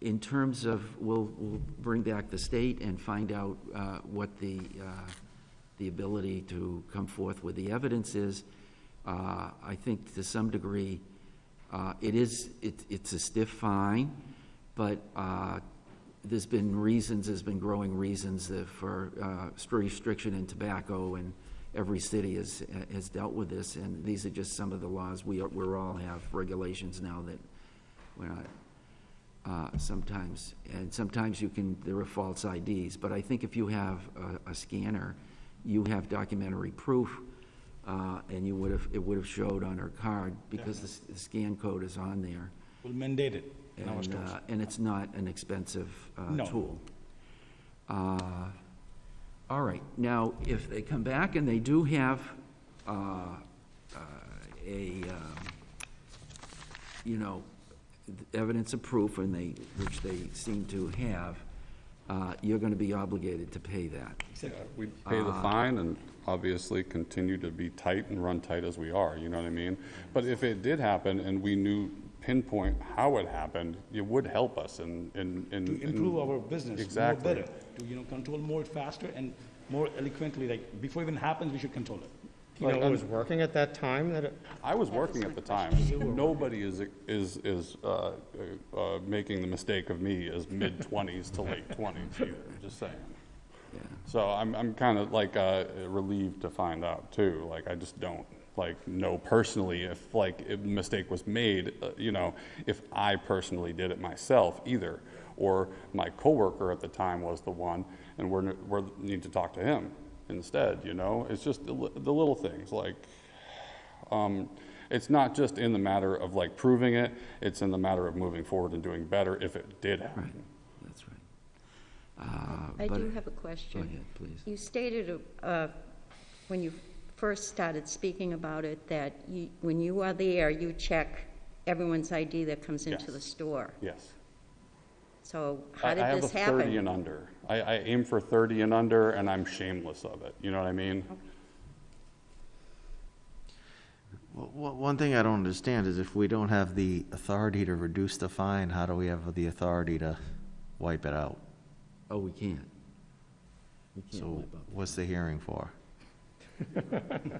In terms of, we'll, we'll bring back the state and find out uh, what the, uh, the ability to come forth with the evidence is. Uh, I think to some degree, uh, it is, it- it's a stiff fine, but uh, there's been reasons, there's been growing reasons that for uh, restriction in tobacco, and every city has, has dealt with this, and these are just some of the laws. We, are- we're all have regulations now that we're not, uh, sometimes, and sometimes you can, there are false IDs, but I think if you have a, a scanner, you have documentary proof, uh, and you would have, it would have showed on her card, because the, s- the scan code is on there. We'll mandate it in our And, stores. uh, and it's not an expensive uh, No. tool. Uh, All right, now, if they come back and they do have uh, uh, a, um, you know, evidence of proof, and they, which they seem to have, uh, you're going to be obligated to pay that. Yeah, We'd pay the Uh, fine and obviously continue to be tight and run tight as we are, you know what I mean? But if it did happen and we knew pinpoint how it happened, it would help us in, in. in- To improve in- our business more Exactly. Better, to, you know, control more faster and more eloquently, like, before it even happens, we should control it. You know, who was working at that time that it? I was working at the time. Nobody is, is, is, uh, uh, making the mistake of me as mid-twenties to late twenties either, just saying. So I'm, I'm kind of like, uh, relieved to find out too, like, I just don't, like, know personally if, like, a mistake was made, uh, you know, if I personally did it myself either, or my coworker at the time was the one, and we're, we're, need to talk to him instead, you know? It's just the, the little things, like, um, it's not just in the matter of like proving it, it's in the matter of moving forward and doing better if it did happen. That's right. I but- do have a question. Go ahead, please. You stated, uh, when you first started speaking about it, that you, when you are there, you check everyone's ID that comes into Yes. the store. Yes. So I- how did I have this a 30 and under. I, I aim for 30 and under, and I'm shameless of it. You know what I mean? Well, well, One thing I don't understand is if we don't have the authority to reduce the fine, how do we have the authority to wipe it out? Oh, we can't. We can't So wipe out. what's the hearing for? (laughs)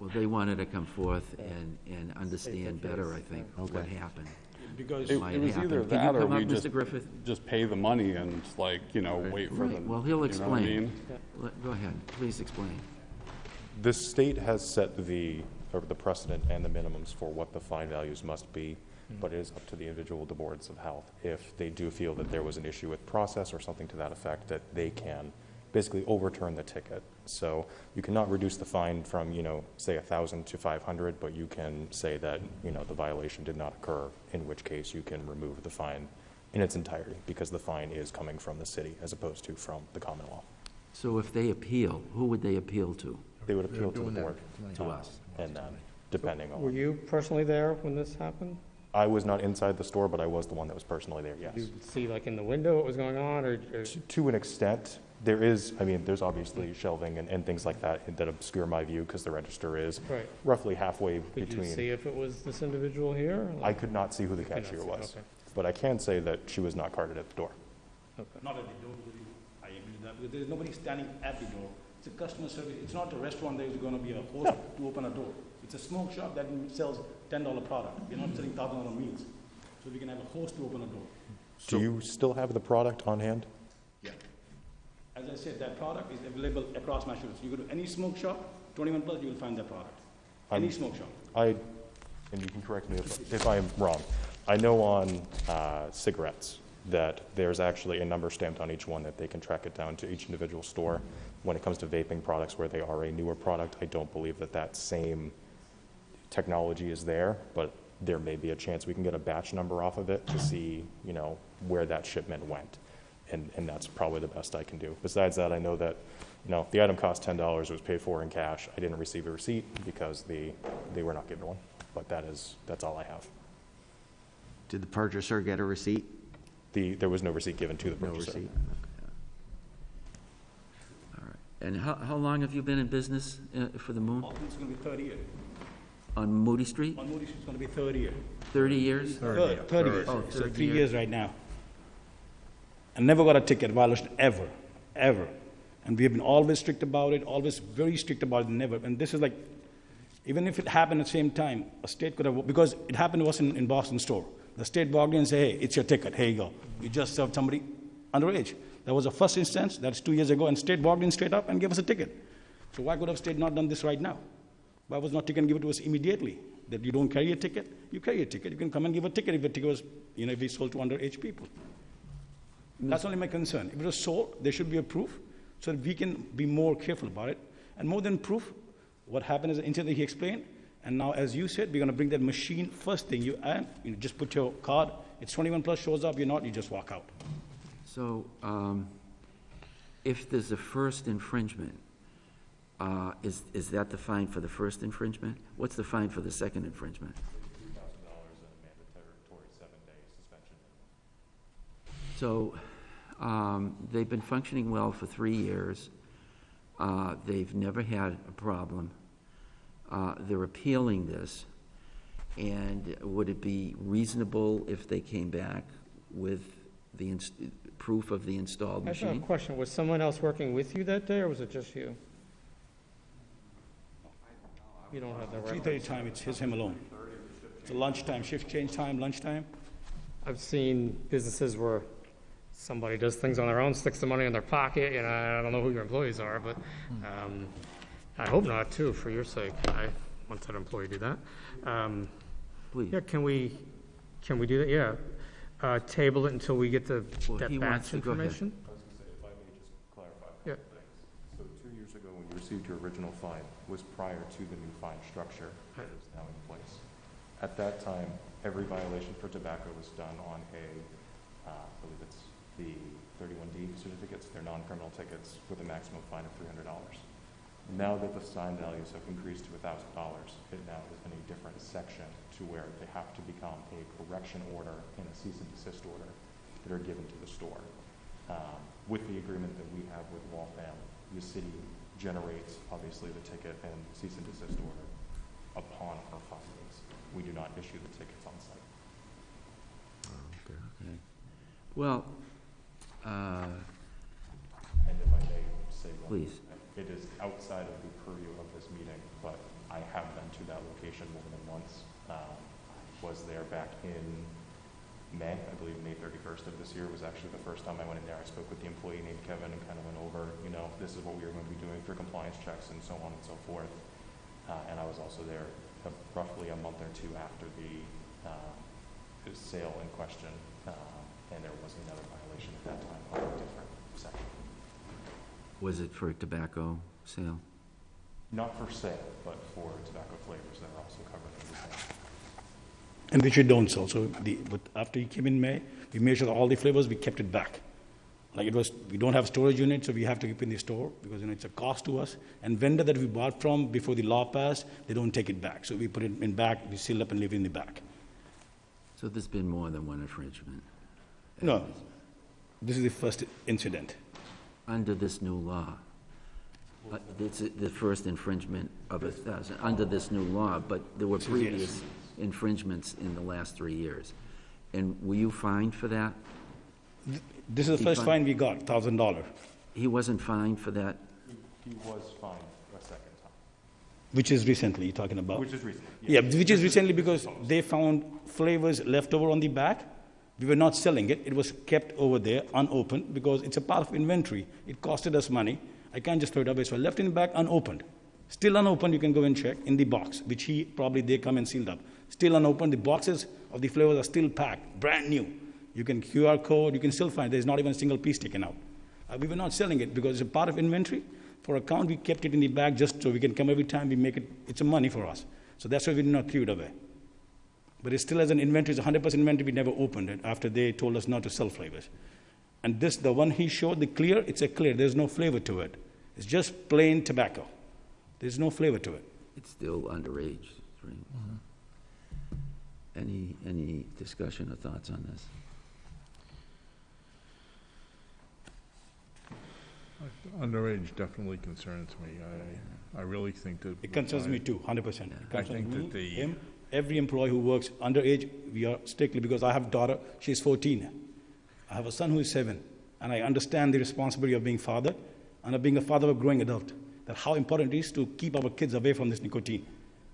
Well, they wanted to come forth and, and understand better, I think, what happened. Because it might it was happen. either Can you that or come up, we just, Mr. Griffith? just pay the money and like, you know, wait for the. Right, well, he'll you know what I explain. mean? Let- Go ahead, please explain. The state has set the, or the precedent and the minimums for what the fine values must be, but it is up to the individual the boards of health. If they do feel that there was an issue with process or something to that effect, that they can basically overturn the ticket. So you cannot reduce the fine from, you know, say a thousand to five hundred, but you can say that, you know, the violation did not occur, in which case you can remove the fine in its entirety, because the fine is coming from the city as opposed to from the Commonwealth. So if they appeal, who would they appeal to? They would appeal to the board. To us. And then, depending on. Were you personally there when this happened? I was not inside the store, but I was the one that was personally there, yes. Did you see like in the window what was going on, or? or- To- To an extent, there is, I mean, there's obviously shelving and, and things like that that obscure my view, because the register is Right. roughly halfway Could you see between. if it was this individual here? I could not see who the could cashier see, was, okay. but I can say that she was not carded at the door. Not at the door, because you- I agree with that, because there is nobody standing at the door. It's a customer service, it's not a restaurant, there's gonna be a host to open a door. It's a smoke shop that sells ten dollar product, we're not selling thousand dollar meals. So we can have a host to open a door. Do you still have the product on hand? As I said, that product is available across Massachusetts. You go to any smoke shop, twenty-one plus, you will find that product. Any I'm- smoke shop. I, and you can correct me if, if I'm wrong, I know on uh, cigarettes that there's actually a number stamped on each one that they can track it down to each individual store. When it comes to vaping products where they are a newer product, I don't believe that that same technology is there, but there may be a chance we can get a batch number off of it to see, you know, where that shipment went. And, and that's probably the best I can do. Besides that, I know that, you know, the item cost ten dollars, it was paid for in cash. I didn't receive a receipt because the, they were not given one, but that is, that's all I have. Did the purchaser get a receipt? The, there was no receipt given to the No purchaser. receipt? All right. And how, how long have you been in business uh, for the Moon? It's gonna be third year. On Moody Street? On Moody Street, it's gonna be third year. 30 years? Third, third years. Oh, So third three year. years right now. I never got a ticket violation ever, ever. And we have been always strict about it, always very strict about it, never. And this is like, even if it happened at the same time, a state could have, because it happened to us in, in Boston store. The state walked in and said, hey, it's your ticket, here you go. You just served somebody underage. That was the first instance, that's two years ago, and state walked in straight up and gave us a ticket. So why could have state not done this right now? Why was not ticket given to us immediately? That you don't carry a ticket, you carry a ticket. You can come and give a ticket if the ticket was, you know, if we sold to underage people. That's only my concern. If it was sold, there should be a proof so that we can be more careful about it. And more than proof, what happened is, instead that he explained, and now as you said, we're gonna bring that machine, first thing you add, you just put your card, it's twenty-one plus, shows up, you're not, you just walk out. So, um, if there's a first infringement, uh, is, is that the fine for the first infringement? What's the fine for the second infringement? So, um, they've been functioning well for three years. Uh, they've never had a problem. Uh, they're appealing this. And would it be reasonable if they came back with the ins- proof of the installed I have a machine? question. Was someone else working with you that day, or was it just you? You don't have that Three record? thirty time, it's his, him alone. It's a lunchtime, shift change time, lunchtime. I've seen businesses where somebody does things on their own, sticks the money in their pocket, you know, I don't know who your employees are, but, um, I hope not too, for your sake. I once had an employee do that. Um, Please. Yeah, can we, can we do that? Yeah. Uh, table it until we get the, Well, that he wants batch to- go ahead. information? I was gonna say, if I may just clarify a Yeah. couple things. So two years ago, when you received your original fine, was prior to the new fine structure that is now in place. At that time, every violation for tobacco was done on a, uh, I believe it's the thirty-one D certificates, they're non-criminal tickets with a maximum fine of three hundred dollars. Now that the sign values have increased to thousand dollars, it now is in a different section to where they have to become a correction order and a cease and desist order that are given to the store. Um, With the agreement that we have with Waltham, the city generates, obviously, the ticket and cease and desist order upon our findings. We do not issue the tickets on site. Okay. Well, uh, And if I may say one. Please. It is outside of the purview of this meeting, but I have been to that location more than once. Um, Was there back in May, I believe May thirty-first of this year was actually the first time I went in there. I spoke with the employee named Kevin and kind of went over, you know, this is what we are going to be doing for compliance checks and so on and so forth. Uh, And I was also there uh, roughly a month or two after the uh, sale in question, uh, and there was another violation at that time of a different section. was it for tobacco sale? Not for sale, but for tobacco flavors that are also covered in the sale. And which we don't sell. So the, but after you came in May, we measured all the flavors, we kept it back. Like it was, we don't have storage unit, so we have to keep in the store because, you know, it's a cost to us. And vendor that we bought from before the law passed, they don't take it back. So we put it in back, we seal up and leave it in the back. So there's been more than one infringement? No, this is the first incident. Under this new law? Uh, This is the first infringement of a thousand, under this new law, but there were previous infringements in the last three years. And were you fined for that? This is the He first fine we got, thousand dollar, He wasn't fined for that? He was fined a second time, which is recently you're talking about. which is recent. Yeah, which is recently because they found flavors left over on the back. We were not selling it. It was kept over there unopened because it's a part of inventory. It costed us money. I can't just throw it away. So I left it in the back unopened. Still unopened, you can go and check in the box, which he probably they come and sealed up. Still unopened. The boxes of the flavors are still packed, brand new. You can QR code, you can still find there's not even a single piece taken out. Uh, we were not selling it because it's a part of inventory. For account, we kept it in the bag just so we can come every time we make it, it's a money for us. So that's why we did not throw it away. But it still has an inventory, it's 100% inventory, we never opened it after they told us not to sell flavors. And this, the one he showed, the clear, it's a clear, there's no flavor to it. It's just plain tobacco. There's no flavor to it. It's still underage, right? Any, any discussion or thoughts on this? Underage definitely concerns me. I, I really think that. It concerns me too, 100%. It I concerns think me, that the- him, every employee who works underage, we are strictly, because I have a daughter, she's 14. I have a son who is seven, and I understand the responsibility of being father and of being a father of a growing adult, that how important it is to keep our kids away from this nicotine.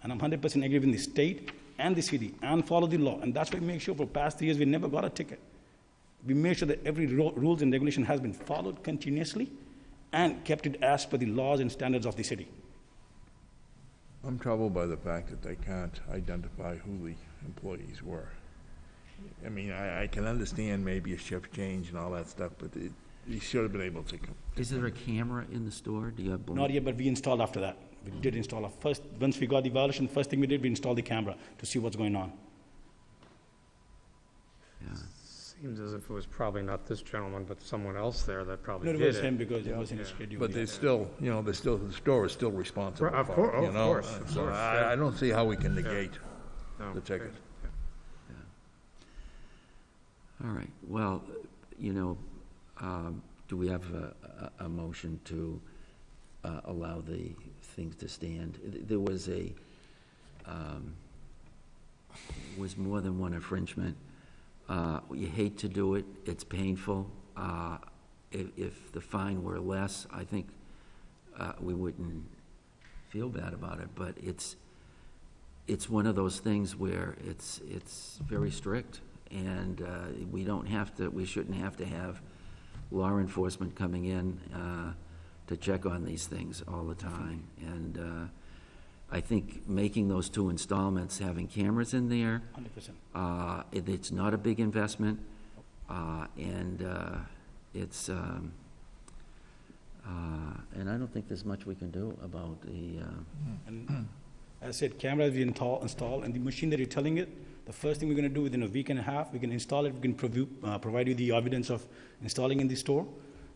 And I'm 100% agree with the state and the city and follow the law. And that's why we make sure for past three years we never got a ticket. We make sure that every ru- rules and regulation has been followed continuously and kept it as per the laws and standards of the city. I'm troubled by the fact that they can't identify who the employees were. I mean, I, I can understand maybe a shift change and all that stuff, but it, you should have been able to. com- Is there a camera in the store? Do you have? Not yet, but we installed after that. We did install. Our first, once we got the violation, first thing we did, we installed the camera to see what's going on. Seems as if it was probably not this gentleman, but someone else there that probably No, did it it. was him because it was in his Yeah. schedule. But they still, you know, they still, the store is still responsible Right, of for cour- it, oh, you of know? course, of So course, I. I don't see how we can negate No, the ticket. All right, well, you know, um, do we have a, a, a motion to uh, allow the things to stand? Th- There was a, um, was more than one infringement. Uh, You hate to do it, it's painful. Uh, If, if the fine were less, I think uh, we wouldn't feel bad about it, but it's, it's one of those things where it's, it's very strict, and uh, we don't have to, we shouldn't have to have law enforcement coming in uh, to check on these things all the time. And uh, I think making those two installments, having cameras in there, 100%. uh, it- it's not a big investment, uh, and uh, it's, um, uh, and I don't think there's much we can do about the, uh, And as I said, cameras we install, install, and the machine that you're telling it, The first thing we're gonna do within a week and a half, we can install it, we can uh, provide you the evidence of installing in the store.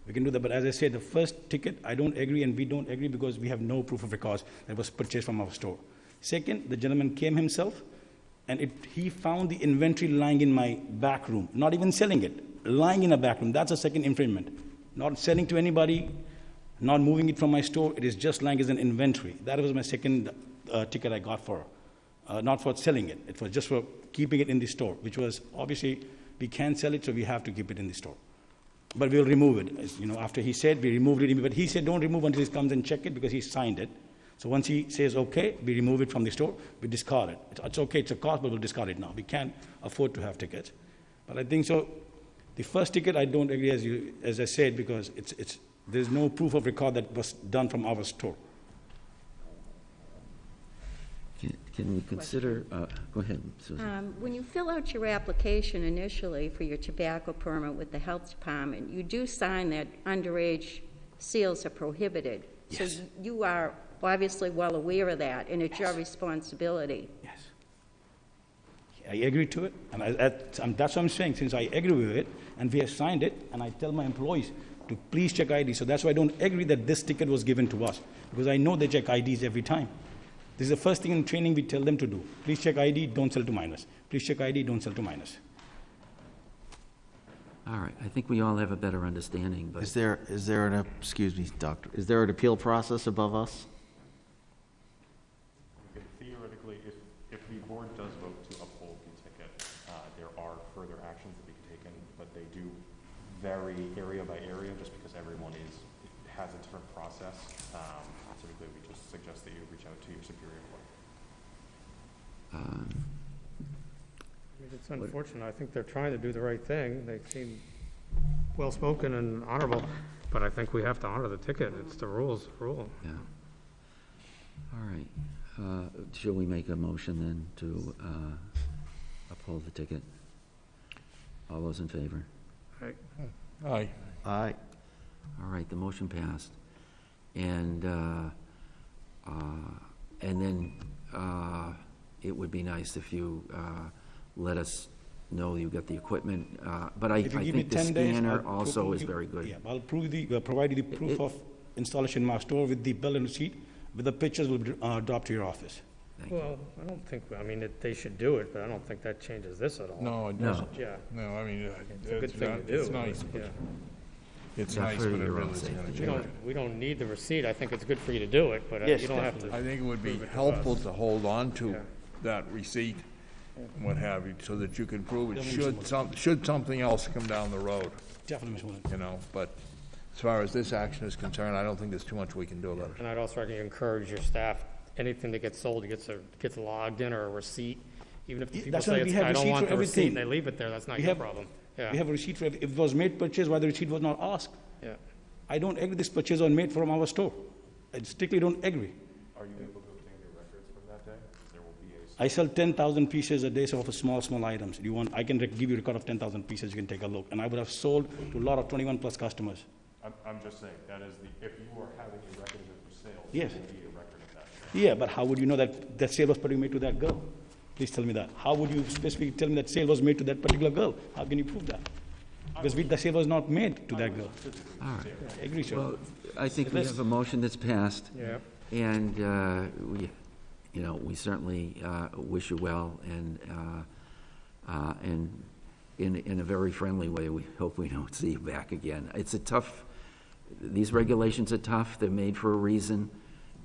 We can do that, but as I said, the first ticket, I don't agree and we don't agree because we have no proof of records that was purchased from our store. Second, the gentleman came himself and it, he found the inventory lying in my back room, not even selling it, lying in a back room. That's a second infringement. Not selling to anybody, not moving it from my store, it is just lying as an inventory. That was my second uh, ticket I got for, uh, not for selling it, it was just for keeping it in the store, which was obviously, we can't sell it, so we have to keep it in the store. But we'll remove it, you know, after he said, we removed it, but he said, don't remove until he comes and check it, because he signed it. So once he says, okay, we remove it from the store, we discard it. It's, okay, it's a cost, but we'll discard it now. We can't afford to have tickets. But I think so, the first ticket, I don't agree as you, as I said, because it's, it's, there's no proof of record that was done from our store. Can- Can we consider, uh, go ahead, Susan. Um, When you fill out your application initially for your tobacco permit with the health department, you do sign that underage sales are prohibited. So Yes. you are obviously well aware of that, and it's your responsibility. Yes. I agree to it, and I, that, um, that's what I'm saying, since I agree with it, and we have signed it, and I tell my employees to please check ID, so that's why I don't agree that this ticket was given to us, because I know they check IDs every time. This is the first thing in training we tell them to do. Please check ID, don't sell to minors. Please check ID, don't sell to minors. All right, I think we all have a better understanding, but. Is there, is there an, excuse me, doctor, is there an appeal process above us? Theoretically, if, if the board does vote to uphold the ticket, uh, there are further actions that be taken, but they do vary area by area, just because everyone is, has a different process. Um, Typically, we just suggest that you reach out to your superior court. um, I mean, It's unfortunate. I think they're trying to do the right thing. They seem well-spoken and honorable, but I think we have to honor the ticket. It's the rules, rule. Yeah. All right. Uh, Shall we make a motion then to uh, uphold the ticket? All those in favor? Right. Aye. Aye. All right, the motion passed. And, uh, uh, and then uh, it would be nice if you uh, let us know you got the equipment. uh, But I I If you give me think the 10 days, scanner I'll also is you- very good. Yeah, I'll prove the, uh, provide you the proof it- of installation in my store with the bill and receipt, with the pictures will be, uh, dropped to your office. Thank you. Well, I don't think, I mean, it- they should do it, but I don't think that changes this at all. No, it No. doesn't. Yeah. No, I mean, uh, It's a good it's thing not- to do. It's nice, but Yeah. it's Yeah, nice, for but it your own really isn't gonna safety. We change. don't, we don't need the receipt. I think it's good for you to do it, but uh, Yes, you don't have to. I think it would be prove it to helpful to hold on to Yeah. That receipt, and what have you, so that you can prove it, should some, should something else come down the road, Definitely, Mr. Mullen. you know? But as far as this action is concerned, I don't think there's too much we can do about it. And I'd also recommend you encourage your staff, anything that gets sold, gets a, gets logged in or a receipt. Even if the Yeah, people that's why say we it's, have I don't receipt want for the receipt, and they leave it there, that's not We your have- problem. Yeah, We have a receipt for, if it was made purchase, why the receipt was not asked. yeah. I don't agree this purchase was made from our store. I strictly don't agree. Are you able to obtain your records from that day? There will be a I sell ten thousand pieces a day of small, small items. You want, I can rec- give you a record of ten thousand pieces, you can take a look. And I would have sold to a lot of twenty-one plus customers. I'm, I'm just saying, that is the, if you are having a record of it for sale, Yes. there will be a record of that. Yeah, but how would you know that that sale was particularly made to that girl? Please tell me that. How would you specifically tell me that sale was made to that particular girl? How can you prove that? Because we, the sale was not made to that girl. All right. I agree, sir. Well, I think we Let's- have a motion that's passed. Yeah. And, uh, we, you know, we certainly uh, wish you well, and, uh, uh, and in, in a very friendly way, we hope we don't see you back again. It's a tough, these regulations are tough, they're made for a reason,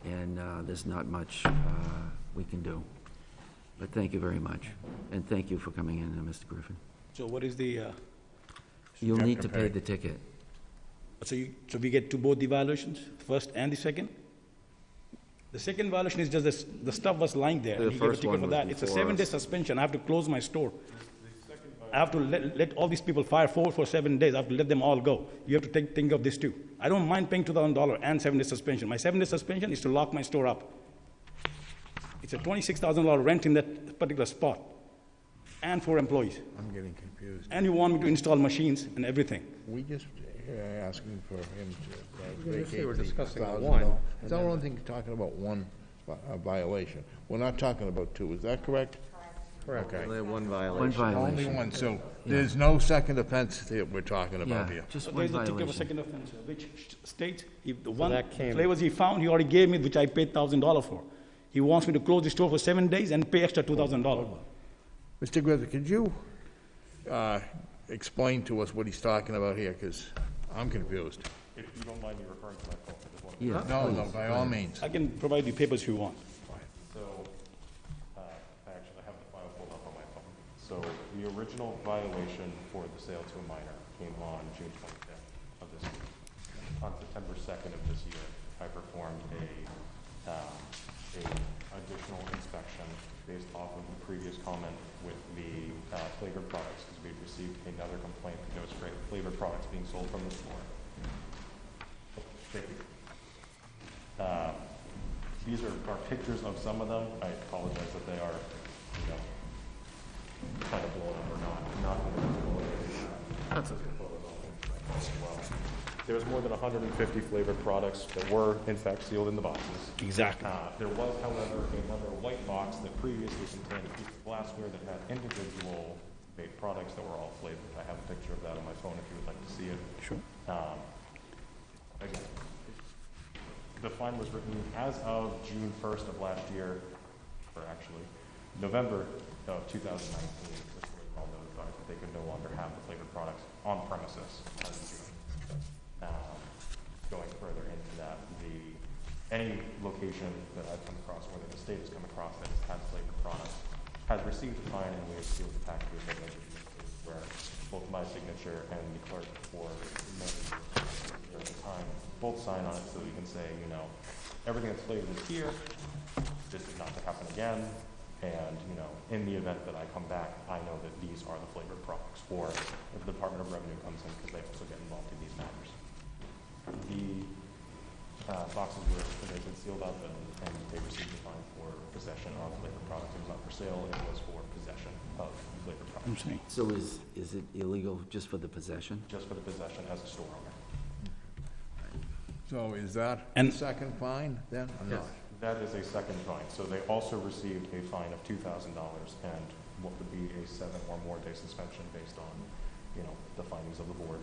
and uh, there's not much uh, we can do. But thank you very much, and thank you for coming in, uh, Mr. Griffin. So what is the, uh, You'll need to pay. the ticket. so you, so we get to both the violations, first and the second? The second violation is just the, s- the stuff was lying there, The and he gave a first ticket one for that. It's a before seven-day suspension, I have to close my store. I have to let, let all these people fire forward for seven days, I have to let them all go. You have to think, think of this too. I don't mind paying two thousand dollar and seven-day suspension. My seven-day suspension is to lock my store up. It's a twenty-six thousand dollar rent in that particular spot, and for employees. I'm getting confused. And you want me to install machines and everything. We just uh, asking for him to uh, Initially, we're vacate the discussing the thousand one, dollars. and It's the then- only thing talking about one vi- uh, violation. We're not talking about two, is that correct? Correct. Okay. Only one One violation. Only violation. one, so there's no second offense that we're talking about Yeah, here. just So one there's a ticket of violation. second offense, which states if the one that came- flavors he found, he already gave me, which I paid thousand dollar for. He wants me to close the store for seven days and pay extra two thousand dollar. Mr. Griffith, could you uh, explain to us what he's talking about here, because I'm confused. If you don't mind me referring to my phone, I just want to. Yeah, No, no, please, by all means. I can provide you papers if you want. So, uh, I actually have the file pulled up on my phone. So the original violation for the sale to a minor came on June twenty-fifth of this year. On September second of this year, I performed a, um, a additional inspection based off of the previous comment with the uh, flavored products, because we had received another complaint that there was fra- flavored products being sold from the store. Thank you. Uh, These are, are pictures of some of them. I apologize that they are, you know, kind of blown up or not, not in the visible area. That's okay. There was more than 150 flavored products that were in fact sealed in the boxes. Exactly. Uh, There was, however, another white box that previously contained a piece of glassware that had individual vape products that were all flavored. I have a picture of that on my phone if you would like to see it. Sure. Um, Again, the fine was written as of June first of last year, or actually, November of two thousand nineteen, this was all notified that they could no longer have the flavored products on premises as of June. Um, Going further into that, the, any location that I've come across, or that the state has come across that has has received a fine, and we have sealed the packages that they where both my signature and the clerk for the time, both sign on it so we can say, you know, everything that's flavored is here, this is not to happen again, and, you know, in the event that I come back, I know that these are the flavored products, or if the Department of Revenue comes in, because they also get involved in these matters. The uh, boxes were, they've been sealed up and, and they received a fine possession of flavored products. It was not for sale, it was for possession of flavored I'm products. saying. So is, is it illegal just for the possession? Just for the possession as a store owner. So is that And- second fine then, or not? That is a second fine. So they also received a fine of two thousand dollars and what would be a seven or more day suspension based on, you know, the findings of the board.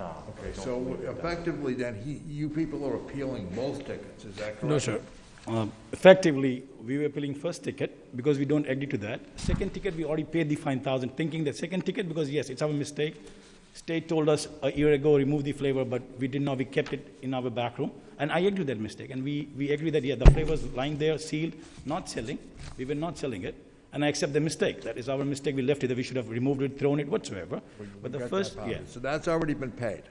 Uh, but I Okay, don't so believe that that- effectively then, he, you people are appealing both tickets, is that correct? No, sir. Um, Effectively, we were appealing first ticket because we don't agree to that. Second ticket, we already paid the fine thousand, thinking that second ticket, because yes, it's our mistake. State told us a year ago, remove the flavor, but we did not, we kept it in our back room. And I agree with that mistake, and we, we agree that, yeah, the flavor's lying there, sealed, not selling. We were not selling it, and I accept the mistake. That is our mistake, we left it, that we should have removed it, thrown it, whatsoever. But the first, part. yeah, So that's already been paid.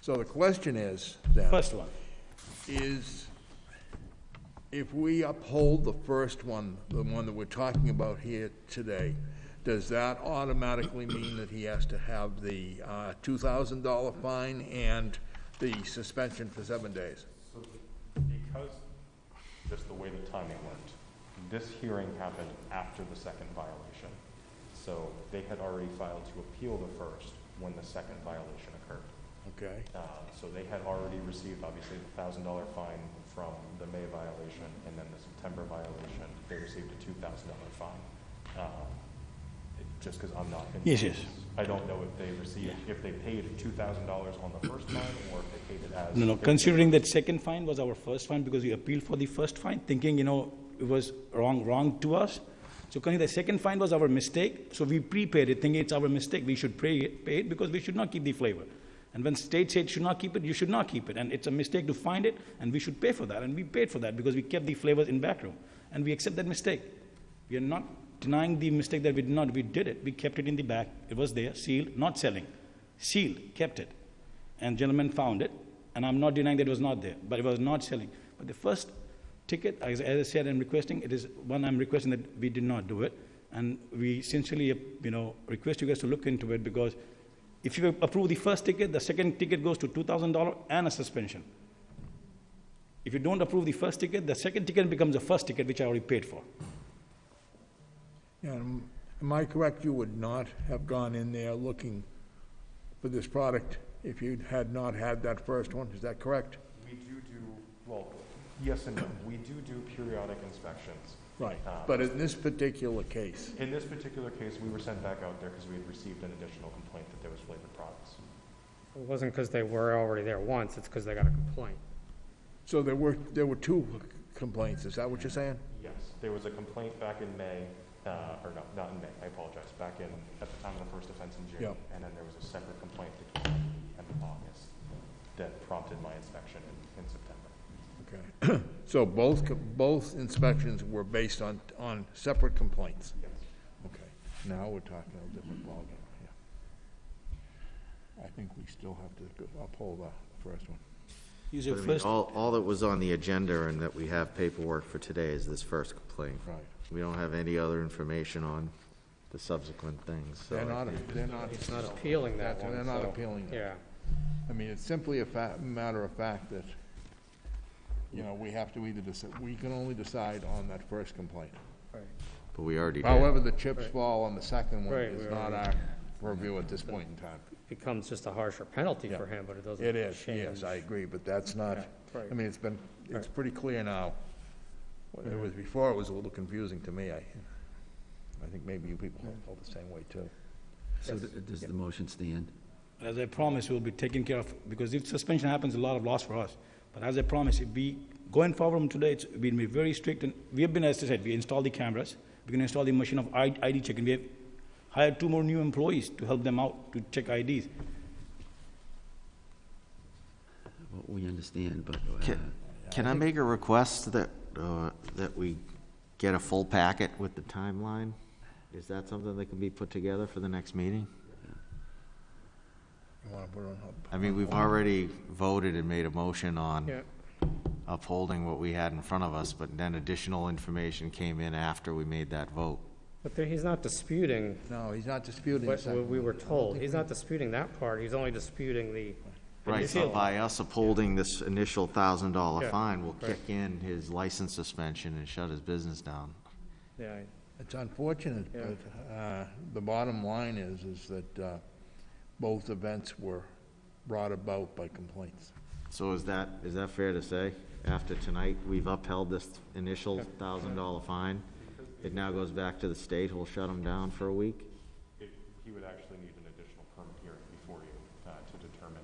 So the question is, then, first one. is if we uphold the first one, the one that we're talking about here today, does that automatically mean that he has to have the uh, $2,000 fine and the suspension for seven days? So because, just the way the timing worked, this hearing happened after the second violation. So they had already filed to appeal the first when the second violation occurred. Okay. Uh, So they had already received, obviously, the thousand dollar fine from the May violation, and then the September violation, they received a two thousand dollar fine. Um, it- Just because I'm not. in- Yes, yes. I don't know if they received, if they paid two thousand dollars on the first fine, or if they paid it as. No, no, considering that second fine was our first fine because we appealed for the first fine, thinking, you know, it was wrong, wrong to us. So considering the second fine was our mistake, so we prepaid it, thinking it's our mistake, we should pay it, pay it because we should not keep the flavor. And when state said should not keep it, you should not keep it, and it's a mistake to find it, and we should pay for that, and we paid for that because we kept the flavors in back room, and we accept that mistake. We are not denying the mistake that we did not, we did it, we kept it in the back, it was there, sealed, not selling. Sealed, kept it. And gentlemen found it, and I'm not denying that it was not there, but it was not selling. But the first ticket, as, as I said, I'm requesting, it is one I'm requesting that we did not do it. And we sincerely, you know, request you guys to look into it because if you approve the first ticket, the second ticket goes to two thousand dollar and a suspension. If you don't approve the first ticket, the second ticket becomes the first ticket, which I already paid for. And am I correct, you would not have gone in there looking for this product if you had not had that first one? Is that correct? We do do, well, Yes and no. We do do periodic inspections. Right, Uh, but in this particular case, In this particular case, we were sent back out there because we had received an additional complaint that there was flavored products. It wasn't because they were already there once, it's because they got a complaint. so there were, there were two complaints, is that what you're saying? Yes, there was a complaint back in May, uh, or no, not in May, I apologize, back in, at the time of the first offense in June. Yeah. And then there was a separate complaint that came in the end of August that prompted my inspection in, in September. Okay. (clears throat) So both, co- both inspections were based on, on separate complaints? Yes. Okay, now we're talking a different ballgame, yeah. I think we still have to go- uphold the first one. Use But your I mean, first, All, all that was on the agenda and that we have paperwork for today is this first complaint. Right. We don't have any other information on the subsequent things, so. They're I not, think- they're not. He's not appealing that one, They're not so- appealing that. Yeah. I mean, it's simply a fa- matter of fact that, you know, we have to either decide, we can only decide on that first complaint. Right. But we already did. However, the chips Right. fall on the second one Right, is we not our already- purview at this point in time. It becomes just a harsher penalty for him, but it doesn't It is, change. yes, I agree, but that's not, Yeah, right. I mean, it's been, it's Right. pretty clear now. It was, before it was a little confusing to me, I, I think maybe you people felt the same way too. So th- does the motion stand? as I promised, we'll be taking care of, because if suspension happens, a lot of loss for us. But as I promised, if we, going forward from today, it's, we'll be very strict, and we have been, as I said, we installed the cameras, we're gonna install the machine of I- ID checking, we have hired two more new employees to help them out to check IDs. Well, We understand, but, Can, uh, can I make a request that, uh, that we get a full packet with the timeline? Is that something that can be put together for the next meeting? You wanna put it on? I mean, we've already voted and made a motion on Yeah. upholding what we had in front of us, but then additional information came in after we made that vote. But there, he's not disputing No, he's not disputing what what we were told. He's not disputing that part, he's only disputing the. Right, so initial- by us upholding this initial thousand dollar Yeah, fine, we'll right. kick in his license suspension and shut his business down. Yeah, I- It's unfortunate, Yeah. but, uh, the bottom line is, is that, uh, both events were brought about by complaints. So is that, is that fair to say? After tonight, we've upheld this initial thousand dollar fine. It now goes back to the state, who'll shut them down for a week? It, he would actually need an additional permit hearing before you, uh, to determine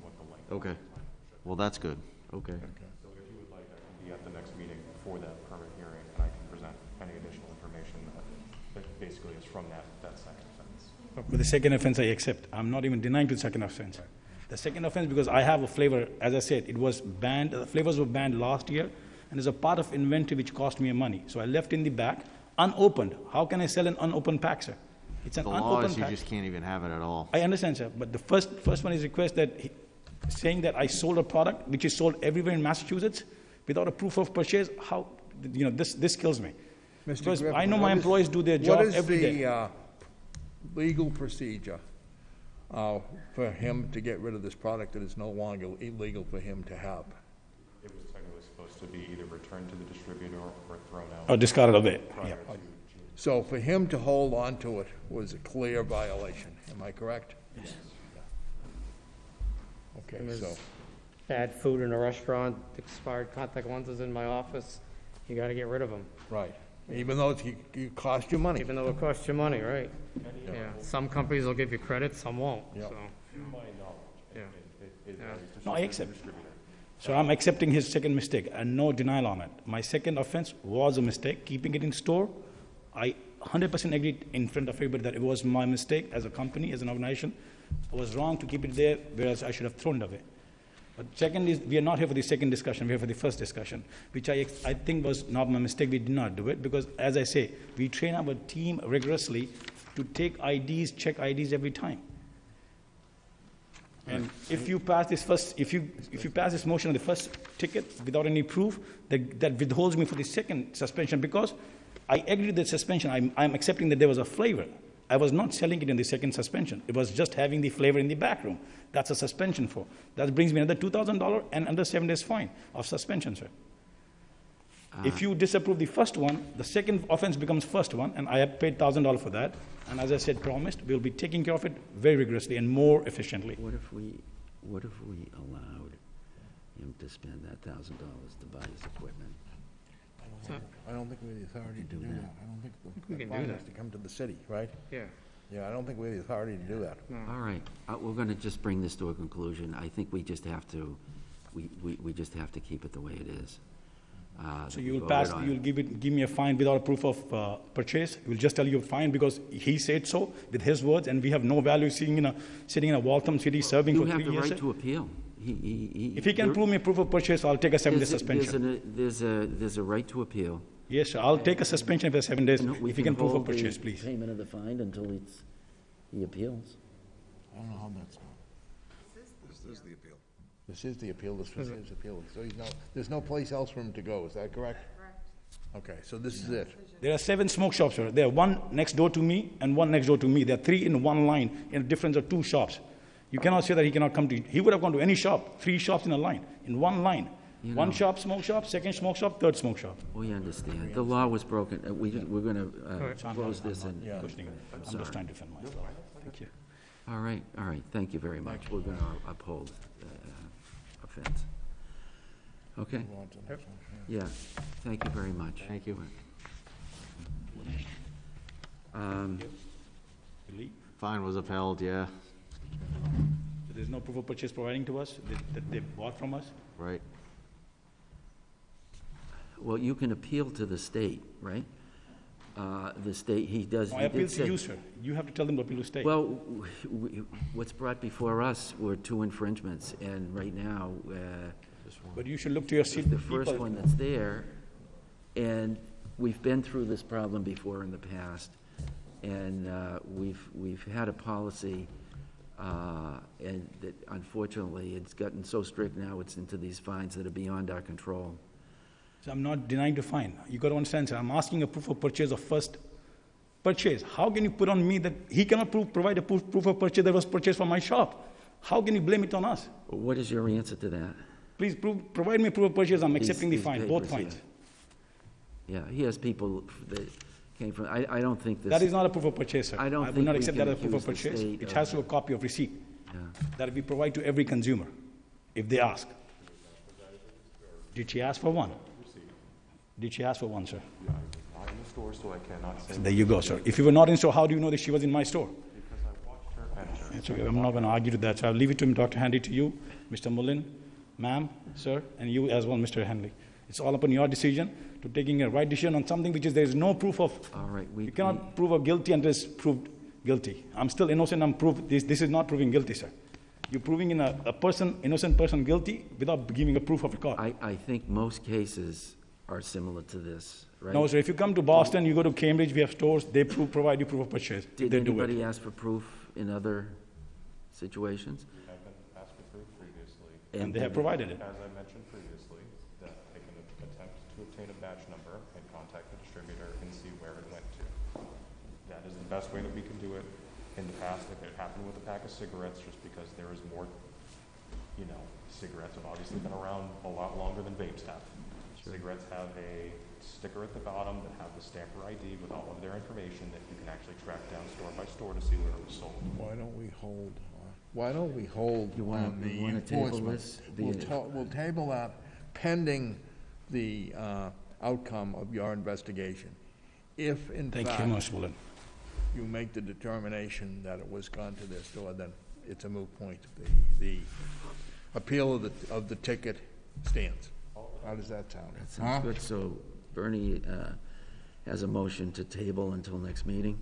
what the length. of Okay. the fine should be. Well, that's good, okay. So if you would like, I can be at the next meeting for that permit hearing, and I can present any additional information that, that basically is from that, that second offense. But the second offense I accept, I'm not even denying to the second offense. The second offense, because I have a flavor, as I said, it was banned, the flavors were banned last year, and there's a part of inventory which cost me money. So I left in the back, unopened. How can I sell an unopened pack, sir? It's an The law is you pack. just can't even have it at all. I understand, sir, but the first, first one is request that, he- saying that I sold a product which is sold everywhere in Massachusetts without a proof of purchase, how, you know, this, this kills me. Mr. Because I know what my is- employees do their job every What is day. the, uh, legal procedure, uh, for him to get rid of this product that is no longer illegal for him to have? It was technically supposed to be either returned to the distributor or thrown out. Or discarded away, prior yeah. to So for him to hold on to it was a clear violation, am I correct? Yes. Okay, so, Bad food in a restaurant, expired contact lenses in my office, you gotta get rid of them. right, even though it's, it cost you money. Even though it costs you money, right? Yeah, some companies will give you credit, some won't, Yep. so. To my knowledge, Yeah. it, it, Yeah. No, I distributor accept. distributor. So I'm accepting his second mistake and no denial on it. My second offense was a mistake, keeping it in store. I 100% agree in front of everybody that it was my mistake as a company, as an organization. I was wrong to keep it there, whereas I should have thrown it away. But second is, we are not here for the second discussion, we're here for the first discussion, which I, I think was not my mistake, we did not do it, because as I say, we train our team rigorously to take IDs, check IDs every time. And if you pass this first, if you, if you pass this motion on the first ticket without any proof, that, that withholds me for the second suspension, because I agree with the suspension, I'm, I'm accepting that there was a flavor. I was not selling it in the second suspension, it was just having the flavor in the back room. That's a suspension for. That brings me another two thousand dollar and another seven days fine of suspension, sir. Ah. If you disapprove the first one, the second offense becomes first one, and I have paid thousand dollar for that. And as I said, promised, we'll be taking care of it very rigorously and more efficiently. what if we, what if we allowed him to spend that thousand dollars to buy his equipment. I don't think we have the authority to do that. I don't think we the can do fine that. has to come to the city, right? Yeah. Yeah, I don't think we have the authority to do that. All right, uh, we're gonna just bring this to a conclusion. I think we just have to, we, we, we just have to keep it the way it is. Uh, So we you will voted pass, on. you'll give it, give me a fine without a proof of uh, purchase? We'll just tell you a fine because he said so with his words, and we have no value seeing in a, sitting in a Waltham city serving You for have three the years? right to appeal. He, he, he. If he can there- prove me a proof of purchase, I'll take a seven-day there's a- there's suspension. an- There's a, there's a right to appeal. Yes, sir, I'll take a suspension for seven days if he can prove a hold the purchase, please. Payment of the fine until it's, he appeals. I don't know how that's going. This is the appeal. This is the appeal, this was Is it? his appeal, so he's no, there's no place else for him to go, is that correct? Correct. Okay, so this is it. There are seven smoke shops, sir. There are one next door to me and one next door to me. There are three in one line, in a difference of two shops. You cannot say that he cannot come to, he would have gone to any shop, three shops in a line, in one line. You One know- shop, smoke shop, second smoke shop, third smoke shop. We understand. The law was broken. Uh, We, we're gonna, uh, I'm close this I'm and. not questioning it. I'm sorry. just trying to defend myself. Thank you. All right, all right, thank you very much. We're gonna uphold, uh, offense. Okay? Move on to the next one, Yeah, thank you very much. Thank you. Um, Fine was upheld, yeah, So There's no proof of purchase providing to us, that- that they bought from us? right. Well, you can appeal to the state, right? Uh, The state, he does. No, I he appeal to say- you, sir. You have to tell them to appeal to state. Well, w- w- what's brought before us were two infringements, and right now, uh, But you should look to your seat the people. first one that's there, and we've been through this problem before in the past, and uh, we've, we've had a policy, uh, and that unfortunately, it's gotten so strict now, it's into these fines that are beyond our control. So I'm not denying the fine. You got to understand, sir, I'm asking a proof of purchase of first purchase. How can you put on me that he cannot prove, provide a proof, proof of purchase that was purchased from my shop? How can you blame it on us? What is your answer to that? Please prove, provide me proof of purchase, I'm accepting the these fine, both papers, fines. Yeah, he has people that came from, I, I don't think this. That is not a proof of purchase, sir. I don't would think not we accept can that as proof of the purchase. state It of- has to be a copy of receipt Yeah. that we provide to every consumer, if they ask. Did she ask for one? Did she ask for one, sir? Not in the store, so I cannot say. There you go, sir. If you were not in store, how do you know that she was in my store? Because I watched her enter. It's okay, I'm not going to argue to that, so I'll leave it to him, Dr. Handy, to you, Mr. Mullen, ma'am, sir, and you as well, Mr. Henley. It's all upon your decision to taking a right decision on something which is, there is no proof of. All right, we. You cannot prove a guilty until it's proved guilty. I'm still innocent, I'm proved, this, this is not proving guilty, sir. You're proving in a, a person, innocent person guilty without giving a proof of a court. I, I think most cases are similar to this, right? No, sir, if you come to Boston, you go to Cambridge, we have stores, they prove, provide you proof of purchase. Did They do it. anybody ask for proof in other situations? I've been asked for proof previously. And they have provided it. As I mentioned previously, that I can attempt to obtain a batch number and contact the distributor and see where it went to. That is the best way that we can do it. In the past, if it happened with a pack of cigarettes, just because there is more, you know, cigarettes have obviously been around a lot longer than vapes have. Cigarettes have a sticker at the bottom that have the stamper ID with all of their information that you can actually track down store by store to see where it was sold. Why don't we hold, uh, why don't we hold You wanna- on the you wanna table enforcement? this? We'll The- ta- we'll table that pending the uh, outcome of your investigation. If in Thank you, fact Mr. Mullen. You make the determination that it was gone to their store, then it's a moot point. The, the appeal of the, of the ticket stands. How does that sound? That Huh? sounds good. So Bernie uh, has a motion to table until next meeting,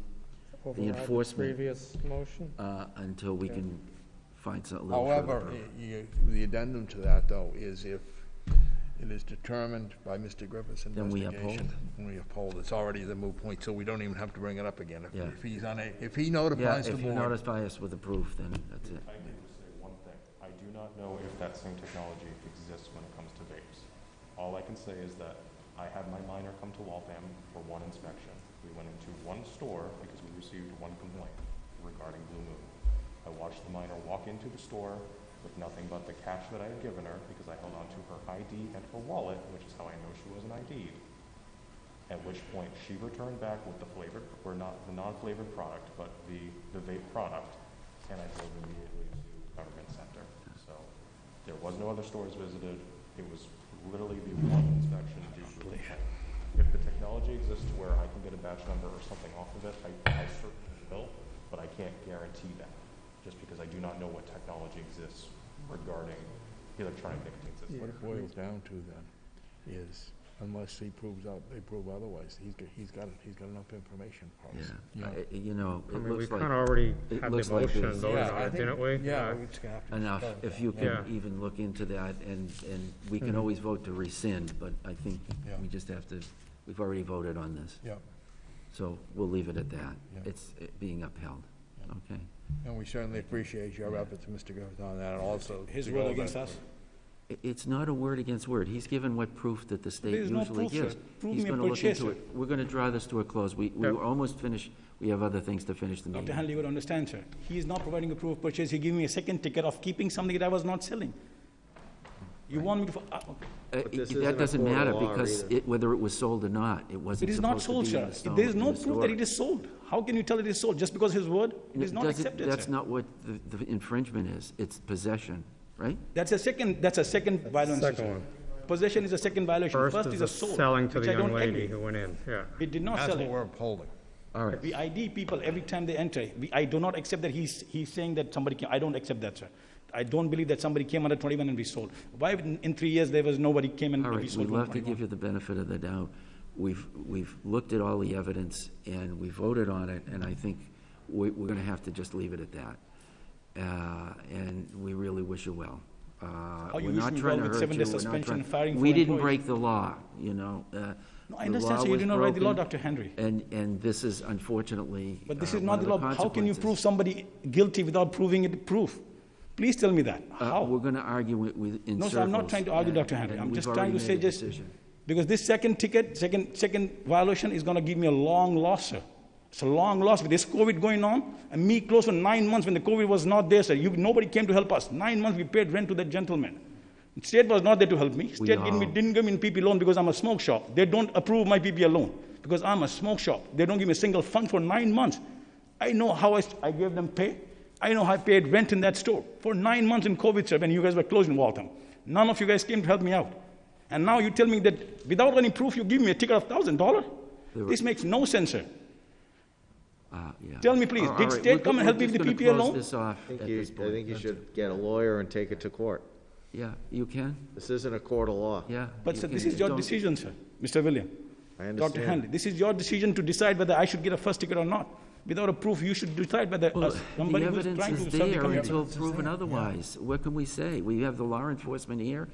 the Override the enforcement, Previous motion. uh, until we Yeah. can find some, a little further However, y- you- the addendum to that, though, is if it is determined by Mr. Griffith's Then we investigation. then We uphold. It's already the moot point, so we don't even have to bring it up again. If- Yeah. If he's on a, if he Yeah, notifies the if you board. notify us with the proof, then that's it. I can just say one thing. I do not know if that same technology exists when it comes to vapes. All I can say is that I had my minor come to Waltham for one inspection. We went into one store because we received one complaint regarding Blue Moon. I watched the minor walk into the store with nothing but the cash that I had given her because I held onto her ID and her wallet, which is how I know she wasn't ID'd. At which point she returned back with the flavored, or not, the non-flavored product, but the, the vape product, and I drove immediately to government center. So There was no other stores visited. It was literally the one inspection due to complaint. If the technology exists to where I can get a batch number or something off of it, I, I certainly will, but I can't guarantee that, just because I do not know what technology exists regarding the electronic nicotine system. What it boils down to then is unless he proves out, they prove otherwise, he's, got- he's got, he's got enough information for us. Yeah, I- you know, I it mean, we looks like. kinda already it had the like motion there's- voted Yeah, on I it, think- didn't we? Yeah, Yeah. it's gonna have to. Enough, if you Yeah. can even look into that, and, and we can Mhm. always vote to rescind, but I think Yeah. we just have to, we've already voted on this. Yeah. So we'll leave it at that. Yeah. It's uh, being upheld, okay? And we certainly appreciate your efforts, Mr. Gareth, on that, and also. His to word go against that- us? I- It's not a word against word. He's given what proof that the state There is no usually proof, sir. gives. Prove He's me a gonna look into purchaser. it. We're gonna draw this to a close. We, we Yep. were almost finished. We have other things to finish the Dr. meeting. Hanley, you would understand, sir. He is not providing a proof of purchase. He gave me a second ticket of keeping something that I was not selling. You want me to, uh, okay. Uh, But this i- isn't That doesn't court of matter law because either. it, whether it was sold or not, it wasn't It is not supposed sold, to be in sir. the stone- There is no the proof that it is sold. How can you tell it is sold? Just because his word? It is not doesn't- accepted, That's sir. not what the, the infringement is. It's possession, right? That's a second, that's a second violation, Second sir. one. Possession is a second violation. First First is is the a sold, selling to which the I young don't lady agree. who went in, yeah. We did not That's sell what it. we're upholding. All right. We ID people every time they enter. We, I do not accept that he's, he's saying that somebody can, I don't accept that, sir. I don't believe that somebody came under twenty-one and we sold. Why in, in three years there was nobody came and All we sold we'd love to give you the benefit of the doubt. We've, we've looked at all the evidence and we voted on it, and I think we, we're gonna have to just leave it at that. Uh, and we really wish you well. Uh, How you we're not trying to hurt seven you, days we're not suspension trying. firing We didn't break the law, you know, uh. No, I understand, sir. You was did not write the law, Dr. Henry. And, and this is unfortunately. But this uh, is not the law. How can you prove somebody guilty without proving it proof? Please tell me that. Uh, How? We're gonna argue with, with, in No, sir, I'm not trying to argue, and- Dr. Henry. I'm just trying to say just, because this second ticket, second, second violation is gonna give me a long loss, sir. It's a long loss with this COVID going on, and me close for nine months when the COVID was not there, sir. You, nobody came to help us. Nine months we paid rent to that gentleman. State was not there to help me. State gave me, didn't give me PP loan because I'm a smoke shop. They don't approve my PPL loan because I'm a smoke shop. They don't give me a single fund for nine months. I know how I, I gave them pay. I know I paid rent in that store for nine months in COVID, sir, when you guys were closed in Waltham. None of you guys came to help me out. And now you tell me that without any proof, you give me a ticket of thousand dollar? This makes no sense, sir. Uh, yeah. Tell me, please, All- all did right, state we're come go- and help we're me with the gonna loan? this off I think you, this I think you should get a lawyer and take it to court. Yeah, you can, This isn't a court of law. yeah. But you sir, can- this is your don't- decision, sir, Mr. William. I Dr. understand. Hanley, this is your decision to decide whether I should get a first ticket or not. Without a proof, you should decide whether Well, us- the somebody who's evidence trying is to serve the there community. until proven otherwise. What can we say? We have the law enforcement here.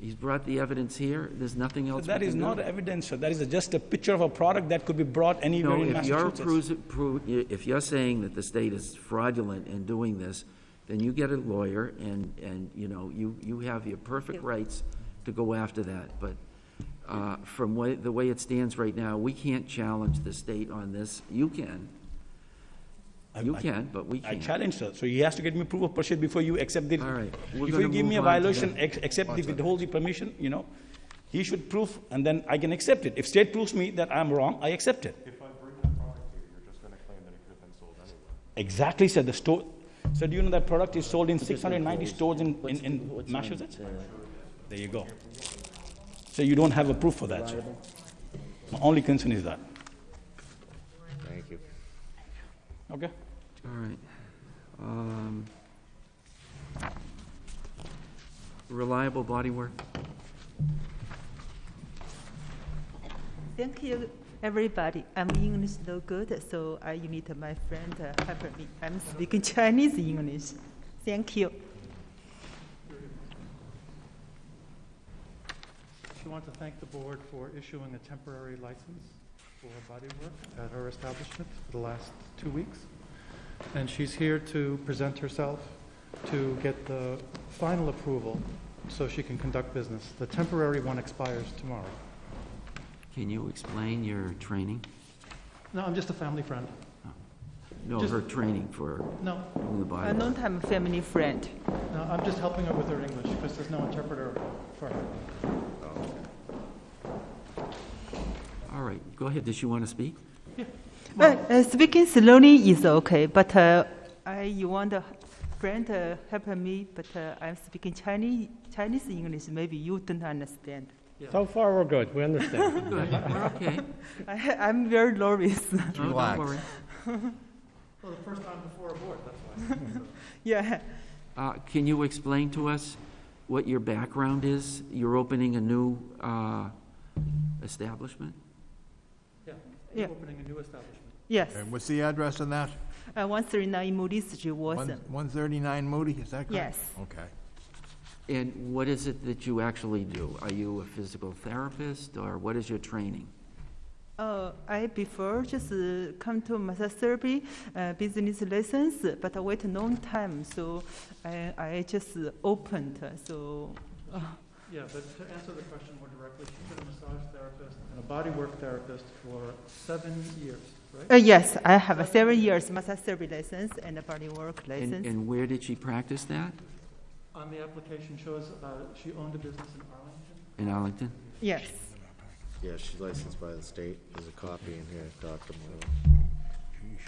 He's brought the evidence here. There's nothing So else we that is can do. not evidence, sir. That is just a picture of a product that could be brought anywhere No, in if you're, Massachusetts. proos- pro- if you're saying that the state is fraudulent in doing this, then you get a lawyer and, and, you know, you, you have your perfect rights to go after that. But uh, from way, the way it stands right now, we can't challenge the state on this. You can. I- You I- can, but we I can't. challenge, sir. So he has to get me proof of purchase before you accept the. All right, we're Before you gonna give me a move on to violation, that. ex- accept the, withhold the permission, you know. He should prove, and then I can accept it. If state proves me that I'm wrong, I accept it. If I bring the product here, you're just gonna claim that it could have been sold anywhere. Exactly, sir. The store, so do you know that product is sold in six hundred and ninety stores in, in, in what's Massachusetts? There you go. So you don't have a proof for that, sir. My only concern is that. Thank you. Okay? All right. Um, Reliable body work? Thank you, everybody. I'm English no good, so I need my friend uh, help me. I'm speaking (laughs) Chinese English. Thank you. She wants to thank the board for issuing a temporary license for body work at her establishment for the last two weeks. And she's here to present herself to get the final approval so she can conduct business. The temporary one expires tomorrow. Can you explain your training? No, I'm just a family friend. No, Just- her training for No. doing the body A work. long-time family friend. No, I'm just helping her with her English because there's no interpreter for her. Oh. All right, go ahead. Did she want to speak? Well, uh, speaking slowly is okay, but uh, I you want a friend uh, help me, but uh, I'm speaking Chinese, Chinese English. Maybe you don't understand. So far, we're good, we understand. (laughs) Good, we're okay. (laughs) I, I'm very nervous. Oh, don't worry. (laughs) Well, the first time before a board, that's why. yeah. Uh, Can you explain to us what your background is? You're opening a new uh, establishment? Yeah, Yeah. you're opening a new establishment. Yes. And what's the address on that? Uh, 139 Moody Street, Waltham. One thirty-nine Moody, is that correct? Yes. Okay. And what is it that you actually do? Are you a physical therapist, or what is your training? Uh, I prefer just uh, come to massage therapy uh, business lessons, but I wait a long time, so I, I just opened. uh, So, uh, Yeah, but to answer the question more directly, she's been a massage therapist and a bodywork therapist for seven years, right? uh, yes, I have a seven years massage therapy license and a body work And license. and where did she practice that? On the application shows uh, she owned a business in Arlington. In Arlington? Yes. Yeah, she's licensed by the state. There's a copy in here, Dr. Moreau.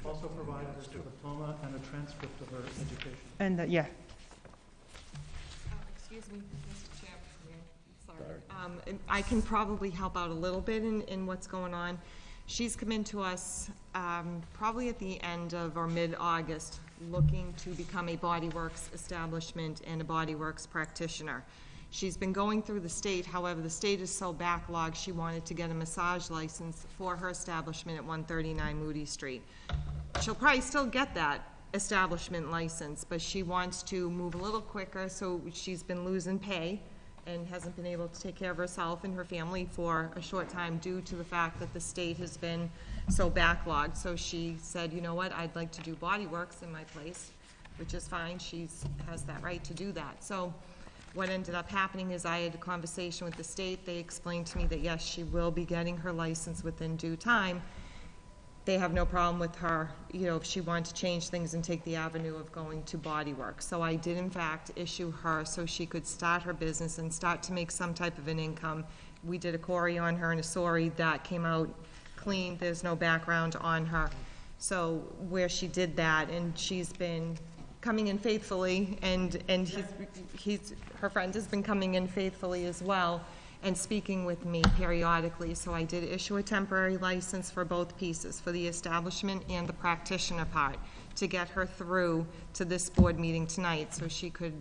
Also provided us a diploma and a transcript of her education. And uh, yeah, Excuse me, Mr. Chair. Sorry. Um, I can probably help out a little bit in, in what's going on. She's come into us, um, probably at the end of or mid-August, looking to become a Body Works establishment and a Body Works practitioner. She's been going through the state, however, the state is so backlogged, she wanted to get a massage license for her establishment at one thirty-nine Moody Street. She'll probably still get that establishment license, but she wants to move a little quicker, so she's been losing pay and hasn't been able to take care of herself and her family for a short time due to the fact that the state has been so backlogged. So she said, you know what, I'd like to do Body Works in my place, which is fine, She has that right to do that. So what ended up happening is I had a conversation with the state, they explained to me that yes, she will be getting her license within due time, they have no problem with her, you know, if she wanted to change things and take the avenue of going to Body Work. So I did in fact issue her so she could start her business and start to make some type of an income. We did a query on her and a sorry that came out clean, there's no background on her. So where she did that, and she's been coming in faithfully, and, and he's, he's, her friend has been coming in faithfully as well, and speaking with me periodically, so I did issue a temporary license for both pieces, for the establishment and the practitioner part, to get her through to this board meeting tonight, so she could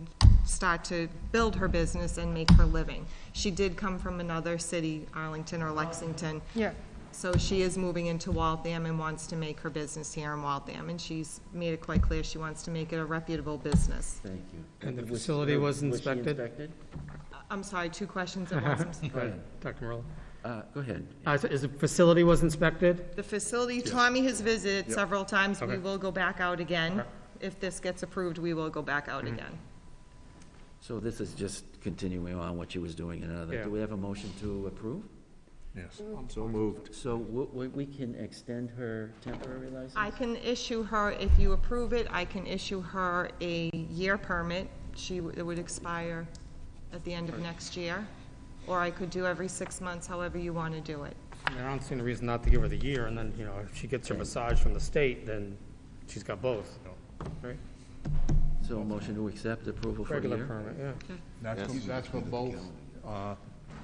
start to build her business and make her living. She did come from another city, Arlington or Lexington. Yeah. So she is moving into Waltham and wants to make her business here in Waltham, and she's made it quite clear she wants to make it a reputable business. Thank you. And the Was- facility was she inspected? I'm sorry, two questions at once, I'm (laughs) sorry. Go ahead, Dr. Morello. Uh, Go ahead. Uh, so Is the facility was inspected? The facility, Tommy has visited Yep. several times, we Okay. will go back out again. Okay. If this gets approved, we will go back out again. So this is just continuing on what she was doing in another. Yeah. Do we have a motion to approve? Yes. So moved. So w- w- we can extend her temporary license? I can issue her, if you approve it, I can issue her a year permit. She, w- it would expire at the end of next year, or I could do every six months, however you want to do it. I mean, I don't see any reason not to give her the year, and then, you know, if she gets her massage from the state, then she's got both, right? So a motion to accept approval for a Regular year? permit, yeah. That's, for- that's for both, uh,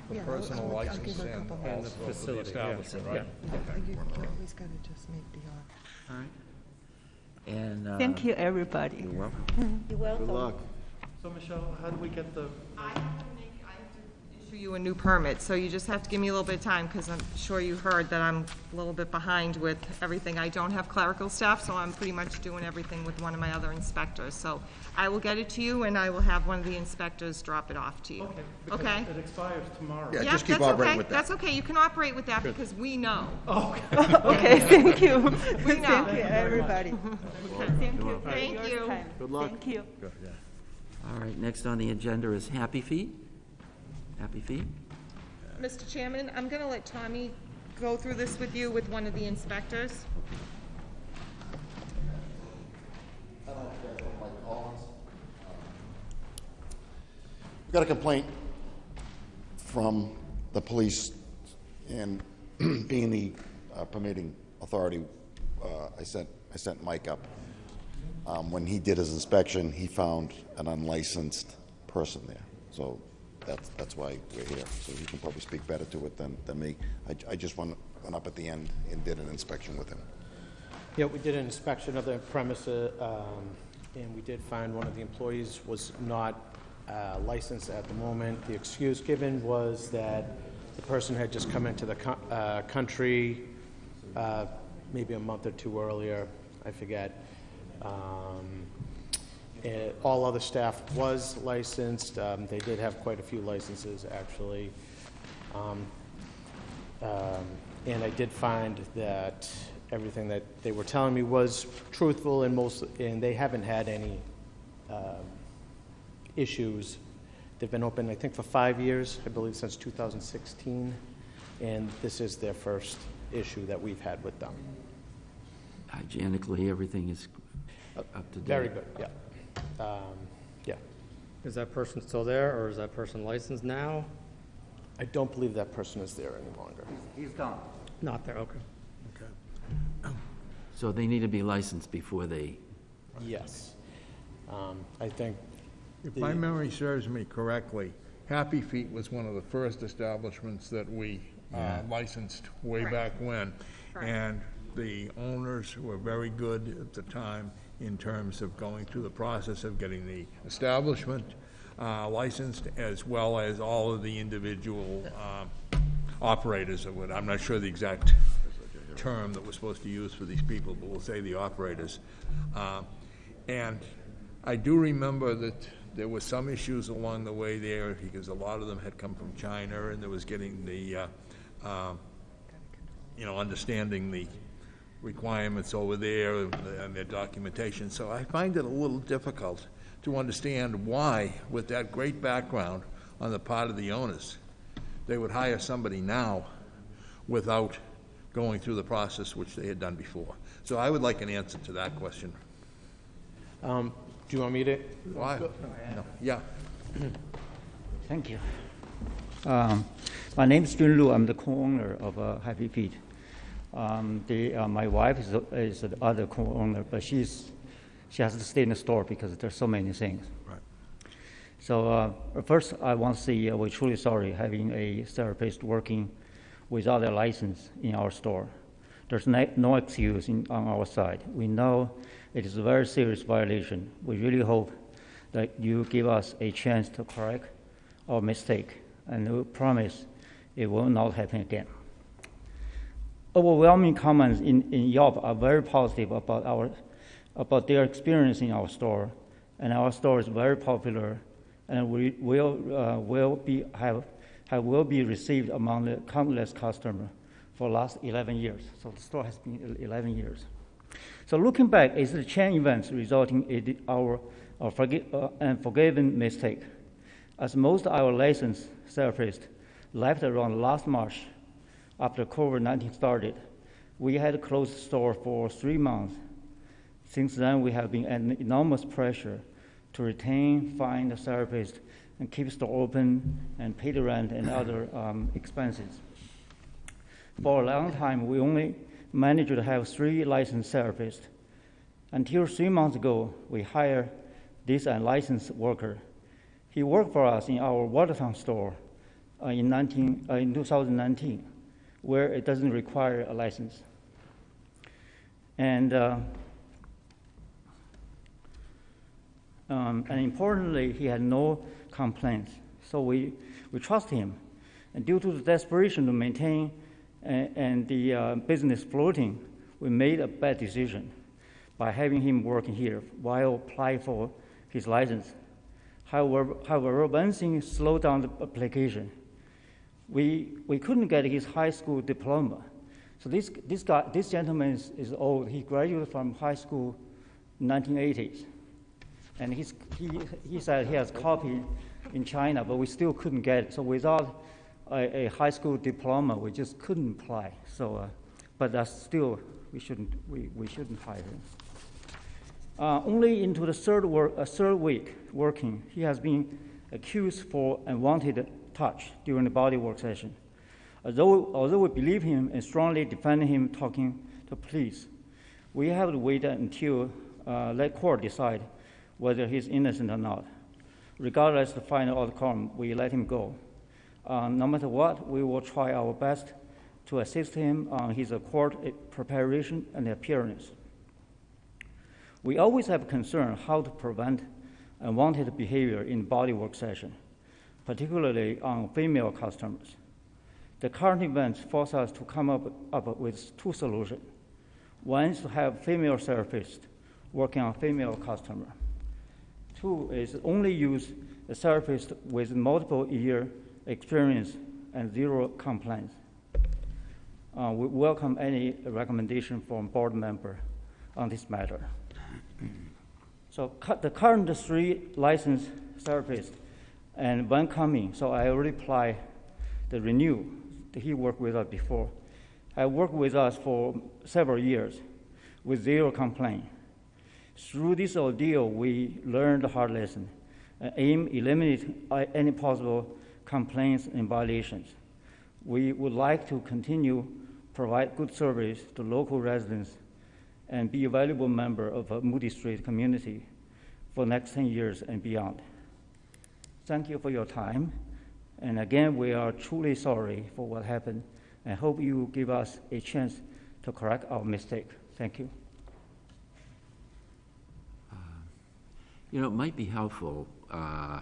the Yeah, I'll- personal I'll- I'll license give her a and couple And the also for the facility, yeah, establishment, yeah. right? always got to just make the, offer. All right. And. uh, thank you, everybody. You're welcome. (laughs) You're welcome. Good luck. So Michelle, how do we get the, I have to make, I have to issue you a new permit, so you just have to give me a little bit of time, because I'm sure you heard that I'm a little bit behind with everything. I don't have clerical staff, so I'm pretty much doing everything with one of my other inspectors. So I will get it to you, and I will have one of the inspectors drop it off to you. okay, because Okay? it expires tomorrow. Yeah, Yeah, just keep that's operating okay. with that. That's okay, you can operate with that, because we know. Oh, okay, (laughs) (laughs) thank you. We Thank you, everybody. Thank you for Thank your you. Good luck. Thank you. All right, next on the agenda is Happy Feet. Happy Feet? Mr. Chairman, I'm going to let Tommy go through this with you with one of the inspectors. We got a complaint from the police, and (clears throat) being the uh, permitting authority, uh, I sent, I sent Mike up. Um, when he did his inspection, he found an unlicensed person there. So that's, that's why we're here. So he can probably speak better to it than, than me. I, I just went, went up at the end and did an inspection with him. Yeah, we did an inspection of the premises, um, and we did find one of the employees was not uh, licensed at the moment. The excuse given was that the person had just come into the co- uh, country uh, maybe a month or two earlier, I forget. Um, and All other staff was licensed. Um, They did have quite a few licenses, actually. Um, um, And I did find that everything that they were telling me was truthful and most, and they haven't had any um, issues. They've been open, I think, for five years, I believe since 2016, and this is their first issue that we've had with them. Hygienically, everything is up to date. Very good, yeah. Um, Yeah. Is that person still there, or is that person licensed now? I don't believe that person is there any longer. He's gone. Not there, okay. Okay. So they need to be licensed before they, Yes. Um, I think. If the- my memory serves me correctly, Happy Feet was one of the first establishments that we uh, licensed way back when. And the owners were very good at the time in terms of going through the process of getting the establishment uh, licensed, as well as all of the individual um, operators of it. I'm not sure the exact term that we're supposed to use for these people, but we'll say the operators. Uh, And I do remember that there were some issues along the way there, because a lot of them had come from China, and there was getting the, uh, um, you know, understanding the requirements over there and their documentation. So I find it a little difficult to understand why, with that great background on the part of the owners, they would hire somebody now without going through the process which they had done before. So I would like an answer to that question. Um, Do you want me to? Why? No. Yeah. Thank you. Um, My name is Jun Lu. I'm the co-owner of uh, Happy Feet. Um, the, uh, my wife is, the- is the other co-owner, but she's, she has to stay in the store because there's so many things. Right. So uh, first, I want to say uh, we're truly sorry having a therapist working without a license in our store. There's no, no excuse in, on our side. We know it is a very serious violation. We really hope that you give us a chance to correct our mistake, and we promise it will not happen again. Overwhelming comments in, in Yelp are very positive about our about their experience in our store, and our store is very popular, and we will uh, will be have, have will be received among the countless customers for last 11 years. So the store has been 11 years. So looking back, is the chain events resulting in our, our forgi- uh, unforgiven mistake. As most of our licensed therapists left around last March after COVID-19 started, we had closed store for three months. Since then, we have been under enormous pressure to retain, find a therapist, and keep store open and pay the rent and other um, expenses. For a long time, we only managed to have three licensed therapists. Until three months ago, we hired this unlicensed worker. He worked for us in our Watertown store uh, in, 19, uh, in 2019, where it doesn't require a license. And, uh, um, and importantly, he had no complaints. So we, we trust him. And due to the desperation to maintain and, and the uh, business floating, we made a bad decision by having him working here while applying for his license. However, however one thing slowed down the application. We, we couldn't get his high school diploma. So this, this, guy, this gentleman is, is old. He graduated from high school in 1980s. And he's, he, he said he has copy in China, but we still couldn't get it. So without a, a high school diploma, we just couldn't apply. So, uh, but that's still, we shouldn't, we, we shouldn't hire him. Uh, only into the third, work, uh, third week working, he has been accused for unwanted touch during the body work session. Although, although we believe him and strongly defend him talking to police, we have to wait until uh, let court decide whether he's innocent or not. Regardless of the final outcome, we let him go. Uh, no matter what, we will try our best to assist him on his court preparation and appearance. We always have concern how to prevent unwanted behavior in bodywork session, particularly on female customers. The current events force us to come up, up with two solutions. One is to have female therapists working on female customer. Two is only use a therapist with multiple year experience and zero complaints. Uh, we welcome any recommendation from board member on this matter. (clears throat) So the current three licensed therapists and one coming, so I already apply the renew. He worked with us before. I worked with us for several years with zero complaint. Through this ordeal, we learned the hard lesson. Uh, aim eliminate uh, any possible complaints and violations. We would like to continue provide good service to local residents and be a valuable member of a Moody Street community for next 10 years and beyond. Thank you for your time. And again, we are truly sorry for what happened and hope you give us a chance to correct our mistake. Thank you. You know, it might be helpful uh,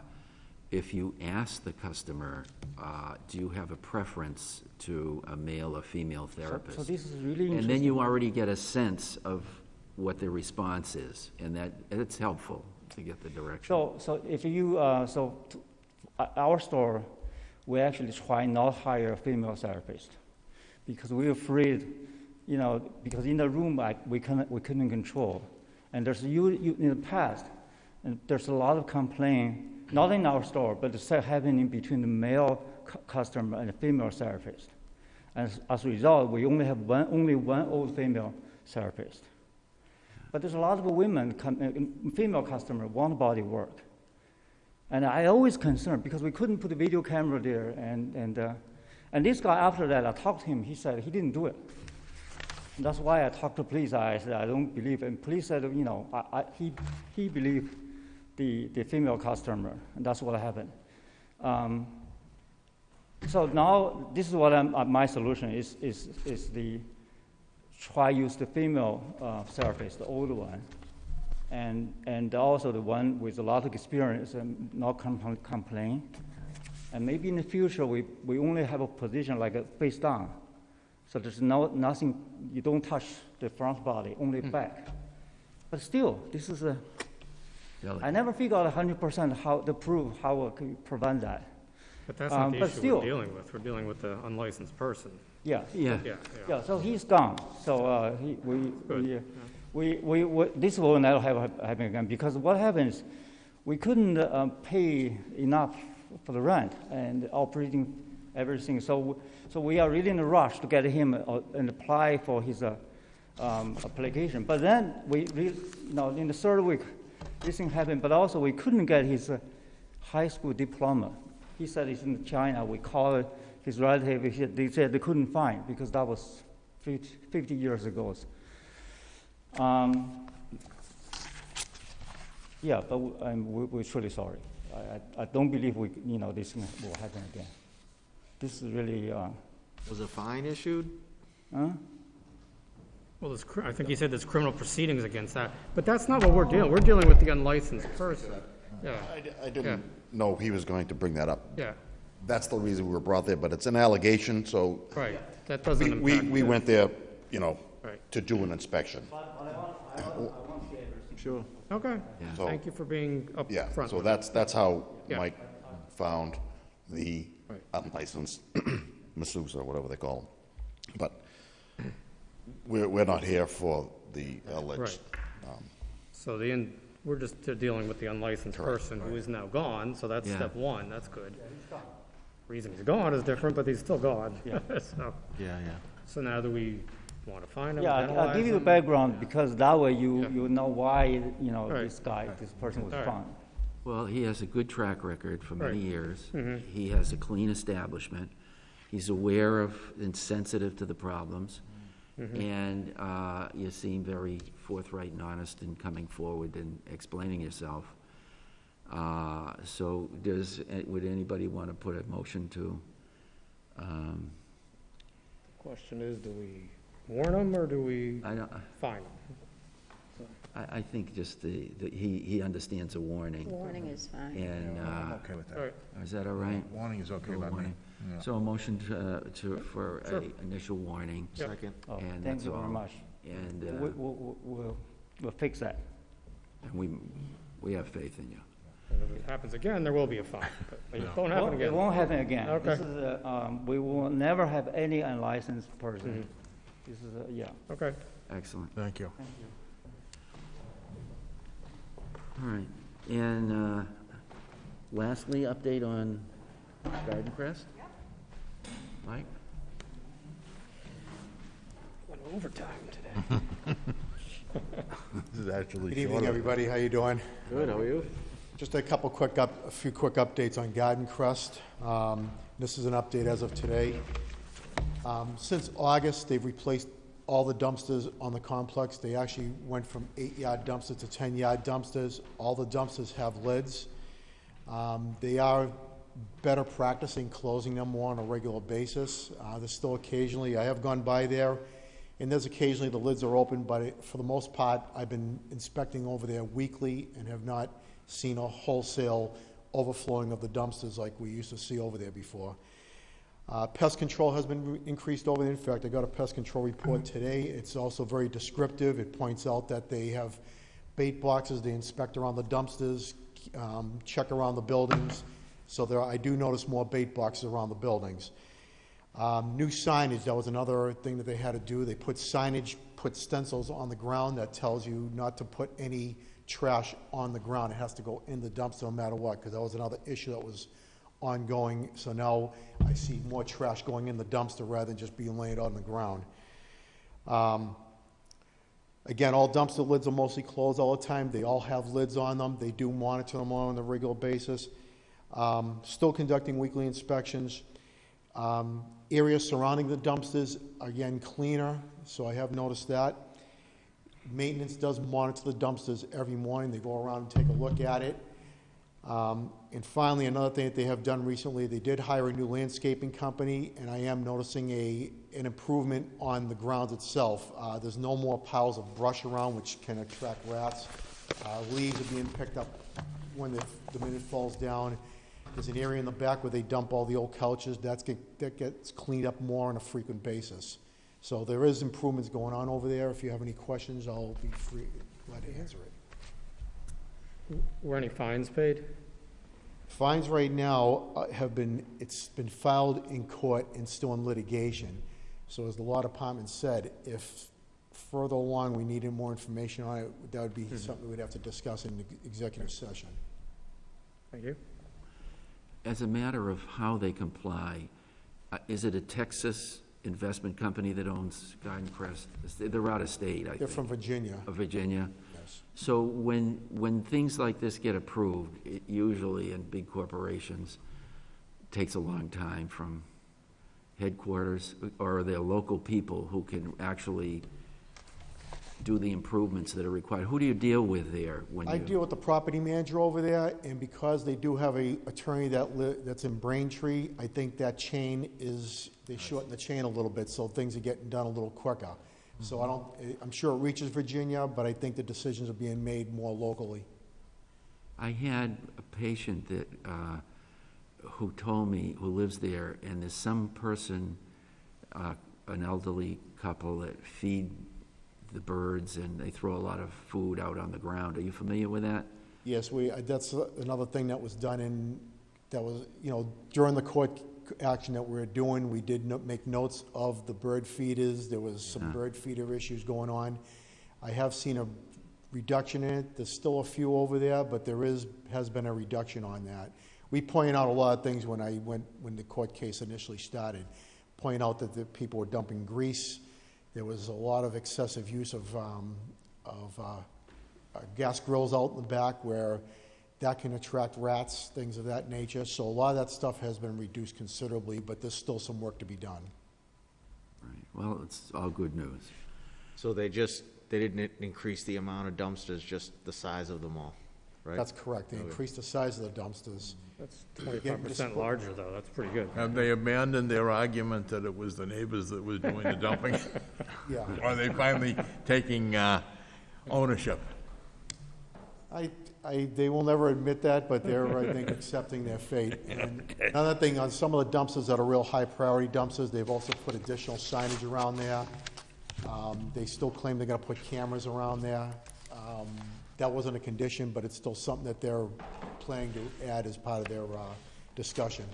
if you ask the customer, uh, do you have a preference to a male or female therapist? so this is really And then you already get a sense of what their response is, and that, it's helpful to get the direction. So, so if you, uh, so uh, our store, we actually try not hire a female therapist because we're afraid, you know, because in the room like we couldn't we couldn't control, and there's you, you in the past, and there's a lot of complaint, not in our store, but it's happening between the male cu- customer and the female therapist. And as, as a result, we only have one only one old female therapist. But there's a lot of women, uh, female customer want body work. And I always concerned because we couldn't put a video camera there. And, and, uh, and this guy, after that, I talked to him, he said he didn't do it. And that's why I talked to police. I said, I don't believe. And police said, you know, I, I, he, he believed the, the female customer. And that's what happened. Um, so now, this is what I'm, uh, my solution is, is, is the try use the female uh, therapist, the old one, and, and also the one with a lot of experience and not compl- complain. And maybe in the future, we, we only have a position like a face down. So there's no, nothing, you don't touch the front body, only back. But still, this is a, I never figured out 100% how to prove how we can prevent that. But that's Um, not the issue still- we're dealing with. We're dealing with the unlicensed person. Yeah. Yeah. Yeah, Yeah, so he's gone. So uh, he, we, we, uh, we, we, we, this will never have happen again because what happens, we couldn't uh, pay enough for the rent and operating everything. So, so we are really in a rush to get him uh, and apply for his uh, um, application. But then we, re, you know, in the third week, this thing happened. But also we couldn't get his uh, high school diploma. He said he's in China. We called his relative. He said, they said they couldn't find because that was 50, 50 years ago. Um, yeah, but w- um, we, we're truly sorry. I, I, I don't believe we, you know, this will happen again. This is really. Uh, Was a fine issued? Huh? Well, there's, I think he said there's criminal proceedings against that, but that's not what we're dealing, we're dealing with the unlicensed person. Yeah. I I didn't know he was going to bring that up. Yeah. That's the reason we were brought there, but it's an allegation, so. Right, that doesn't We- We, impact we the- went there, you know, Right. to do an inspection. Sure. Okay, So- thank you for being Yeah, upfront. so with that's, that's how Yeah. Mike found the unlicensed (clears throat) masseuse or whatever they call them. But we're, we're not here for the alleged. Right. um, So the, in- we're just dealing with the unlicensed person who is now gone, so that's Yeah. step one, that's good. Reason he's gone is different, but he's still gone. Yeah. (laughs) So, Yeah, yeah. so now do we want to find him, Yeah, I'll- I'll penalize give you the him? background because that way you, you know why, you know, Right. this guy, this person was All right. found. Well, he has a good track record for many Right. years. Mhm. He has a clean establishment. He's aware of and sensitive to the problems. Mhm. And uh, you seem very forthright and honest in coming forward and explaining yourself. Uh, So does, would anybody want to put a motion to, um, Question is, do we warn them or do we I don't, fine them? I, I think just the, the- he, he understands a warning. Warning is fine. And, I'm uh, okay with All right. that. is that all right? Warning is okay A by me. warning. Yeah. So a motion to, to, for Sure. a initial warning. Yep. Second. Oh, And thank that's you very much. And, We, uh, we, we- we'll, we'll fix that. and we, we have faith in you. And if it happens again, there will be a fine, but it Yeah. won't Well, happen again. It won't happen again. Okay. This is, a, um, we will never have any unlicensed person. Mhm. This is, a- yeah. Okay. Excellent. Thank you. Thank you. All right. And uh, lastly, update on Garden Crest? Mike? Went overtime today. (laughs) This is actually Good evening, shorter. everybody. How you doing? Good, how are you? Just a couple quick up, a few quick updates on Garden Crest. Um, This is an update as of today. Um, Since August, they've replaced all the dumpsters on the complex. They actually went from eight-yard dumpsters to ten-yard dumpsters. All the dumpsters have lids. Um, They are better practicing closing them more on a regular basis. Uh, There's still occasionally, I have gone by there, and there's occasionally the lids are open, but it- for the most part, I've been inspecting over there weekly and have not seen a wholesale overflowing of the dumpsters like we used to see over there before. Uh, Pest control has been re- increased over there. In fact, I got a pest control report today. It's also very descriptive. It points out that they have bait boxes, they inspect around the dumpsters, um, check around the buildings. So there, I do notice more bait boxes around the buildings. Um, New signage, that was another thing that they had to do. They put signage, put stencils on the ground that tells you not to put any trash on the ground. It has to go in the dumpster no matter what, because that was another issue that was ongoing. So now I see more trash going in the dumpster rather than just being laid on the ground. Um, Again, all dumpster lids are mostly closed all the time. They all have lids on them. They do monitor them on a regular basis. Um, Still conducting weekly inspections. Um, Areas surrounding the dumpsters, again, cleaner, so I have noticed that. Maintenance does monitor the dumpsters every morning. They go around and take a look at it. Um, And finally, another thing that they have done recently, they did hire a new landscaping company, and I am noticing a, an improvement on the grounds itself. Uh, There's no more piles of brush around, which can attract rats. Uh, Leaves are being picked up when the, the minute falls down. There's an area in the back where they dump all the old couches. That's get, that gets cleaned up more on a frequent basis. So there is improvements going on over there. If you have any questions, I'll be free, glad to answer it. Were any fines paid? Fines right now uh, have been, it's been filed in court and still in litigation. So as the law department said, if further along we needed more information on it, that would be something we'd have to discuss in the executive session. Thank you. As a matter of how they comply, uh, is it a Texas investment company that owns Garden Crest? They're out of state, I. They're from Virginia. Of Virginia? Yes. So when, when things like this get approved, it usually in big corporations, takes a long time from headquarters or their local people who can actually do the improvements that are required. Who do you deal with there when you? I deal with the property manager over there, and because they do have a attorney that li, that's in Braintree, I think that chain is, they shorten the chain a little bit, so things are getting done a little quicker. So I don't, I'm sure it reaches Virginia, but I think the decisions are being made more locally. I had a patient that, uh, who told me, who lives there, and there's some person, uh, an elderly couple that feed the birds and they throw a lot of food out on the ground. Are you familiar with that? Yes, we, uh, that's another thing that was done in, that was, you know, during the court action that we were doing, we did no- make notes of the bird feeders. There was some bird feeder issues going on. I have seen a reduction in it. There's still a few over there, but there is, has been a reduction on that. We pointed out a lot of things when I went, when the court case initially started. Point out that the people were dumping grease. There was a lot of excessive use of, um, of, uh, uh, gas grills out in the back where that can attract rats, things of that nature. So a lot of that stuff has been reduced considerably, but there's still some work to be done. Right. Well, it's all good news. So they just, they didn't increase the amount of dumpsters, just the size of them all, right? That's correct. They Okay. increased the size of the dumpsters. That's Again, twenty-five percent larger, though, that's pretty good. Have they abandoned their argument that it was the neighbors that was doing the dumping? (laughs) Yeah. Are they finally taking uh, ownership? I, I, they will never admit that, but they're, I think, accepting their fate. (laughs) And Another thing, on some of the dumpsters that are real high-priority dumpsters, they've also put additional signage around there. Um, They still claim they're gonna put cameras around there. Um, That wasn't a condition, but it's still something that they're planning to add as part of their uh, discussion.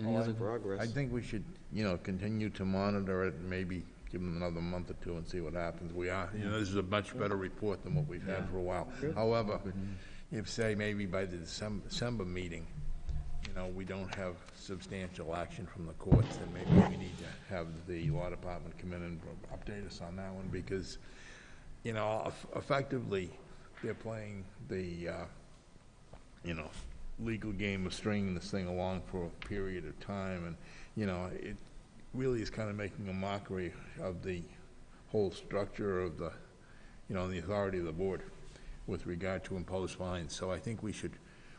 Any other progress? I think we should, you know, continue to monitor it, and maybe give them another month or two and see what happens. We are, you know, this is a much better report than what we've had for a while. Good. However, if, say, maybe by the December, December meeting, you know, we don't have substantial action from the courts, then maybe we need to have the law department come in and update us on that one, because, you know, eff- effectively, they're playing the, uh, you know, legal game of stringing this thing along for a period of time, and, you know, it really is kind of making a mockery of the whole structure of the, you know, the authority of the board with regard to imposed fines. So I think we should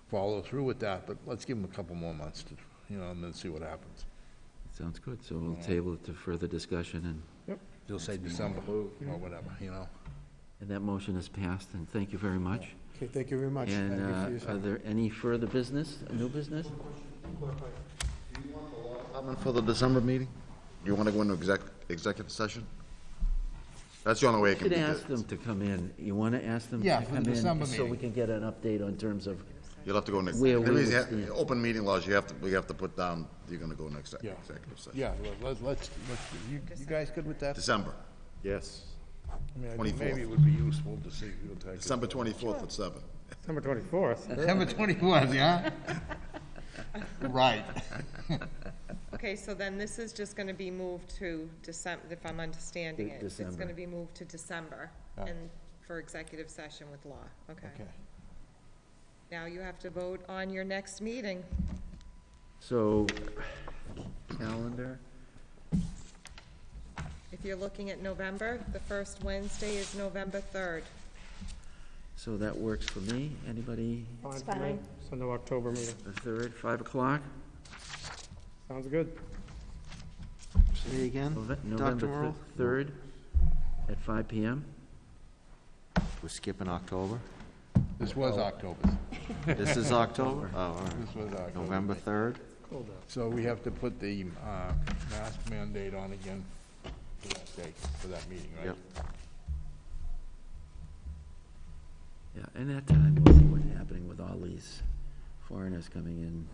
follow through with that, but let's give them a couple more months to, you know, and then see what happens. Sounds good, so we'll table it to further discussion and. Yep. You'll say December, or whatever, you know? And that motion is passed, and thank you very much. Okay, thank you very much. And Thank you for uh, are time. there any further business, new business? Department for the December meeting? You want to go into exec, executive session? That's the only way it You can could be. ask them to come in. You want to ask them to Yeah, come for the in? December So we meeting. can get an update on terms of You'll have to go in. where we there would is- stand. Open meeting laws, you have to, we have to put down, you're going to go next Yeah. executive session. Yeah, well, let's, let's, let's- you, you guys good with that? December, Yes. I mean, I think 24th. maybe it would be useful to see. if you'll take it. December twenty-fourth at seven. December twenty-fourth. December twenty-fourth, yeah? (laughs) Right. Okay, so then this is just gonna be moved to December, if I'm understanding De- it. It's December. gonna be moved to December Yeah. and for executive session with law, okay. Okay. Now you have to vote on your next meeting. So, calendar, If you're looking at November, the first Wednesday is November third. so that works for me. Anybody, It's for me. fine. So no October meeting. the third, five o'clock? Sounds good. Say again, Nove- Dr. November Morrow? third at five PM? We're skipping October? This was October. (laughs) This is October? Oh, all right. This was October. November 3rd? So we have to put the uh, mask mandate on again for that date, for that meeting, right? Yep. Yeah, and that time we'll see what's happening with all these foreigners coming in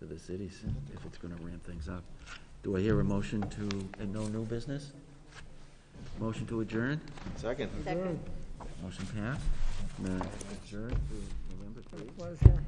to the cities, if it's gonna ramp things up. Do I hear a motion to, and no new business? Motion to adjourn? Second. Second. Motion passed. Now, Adjourn to November third. Pleasure.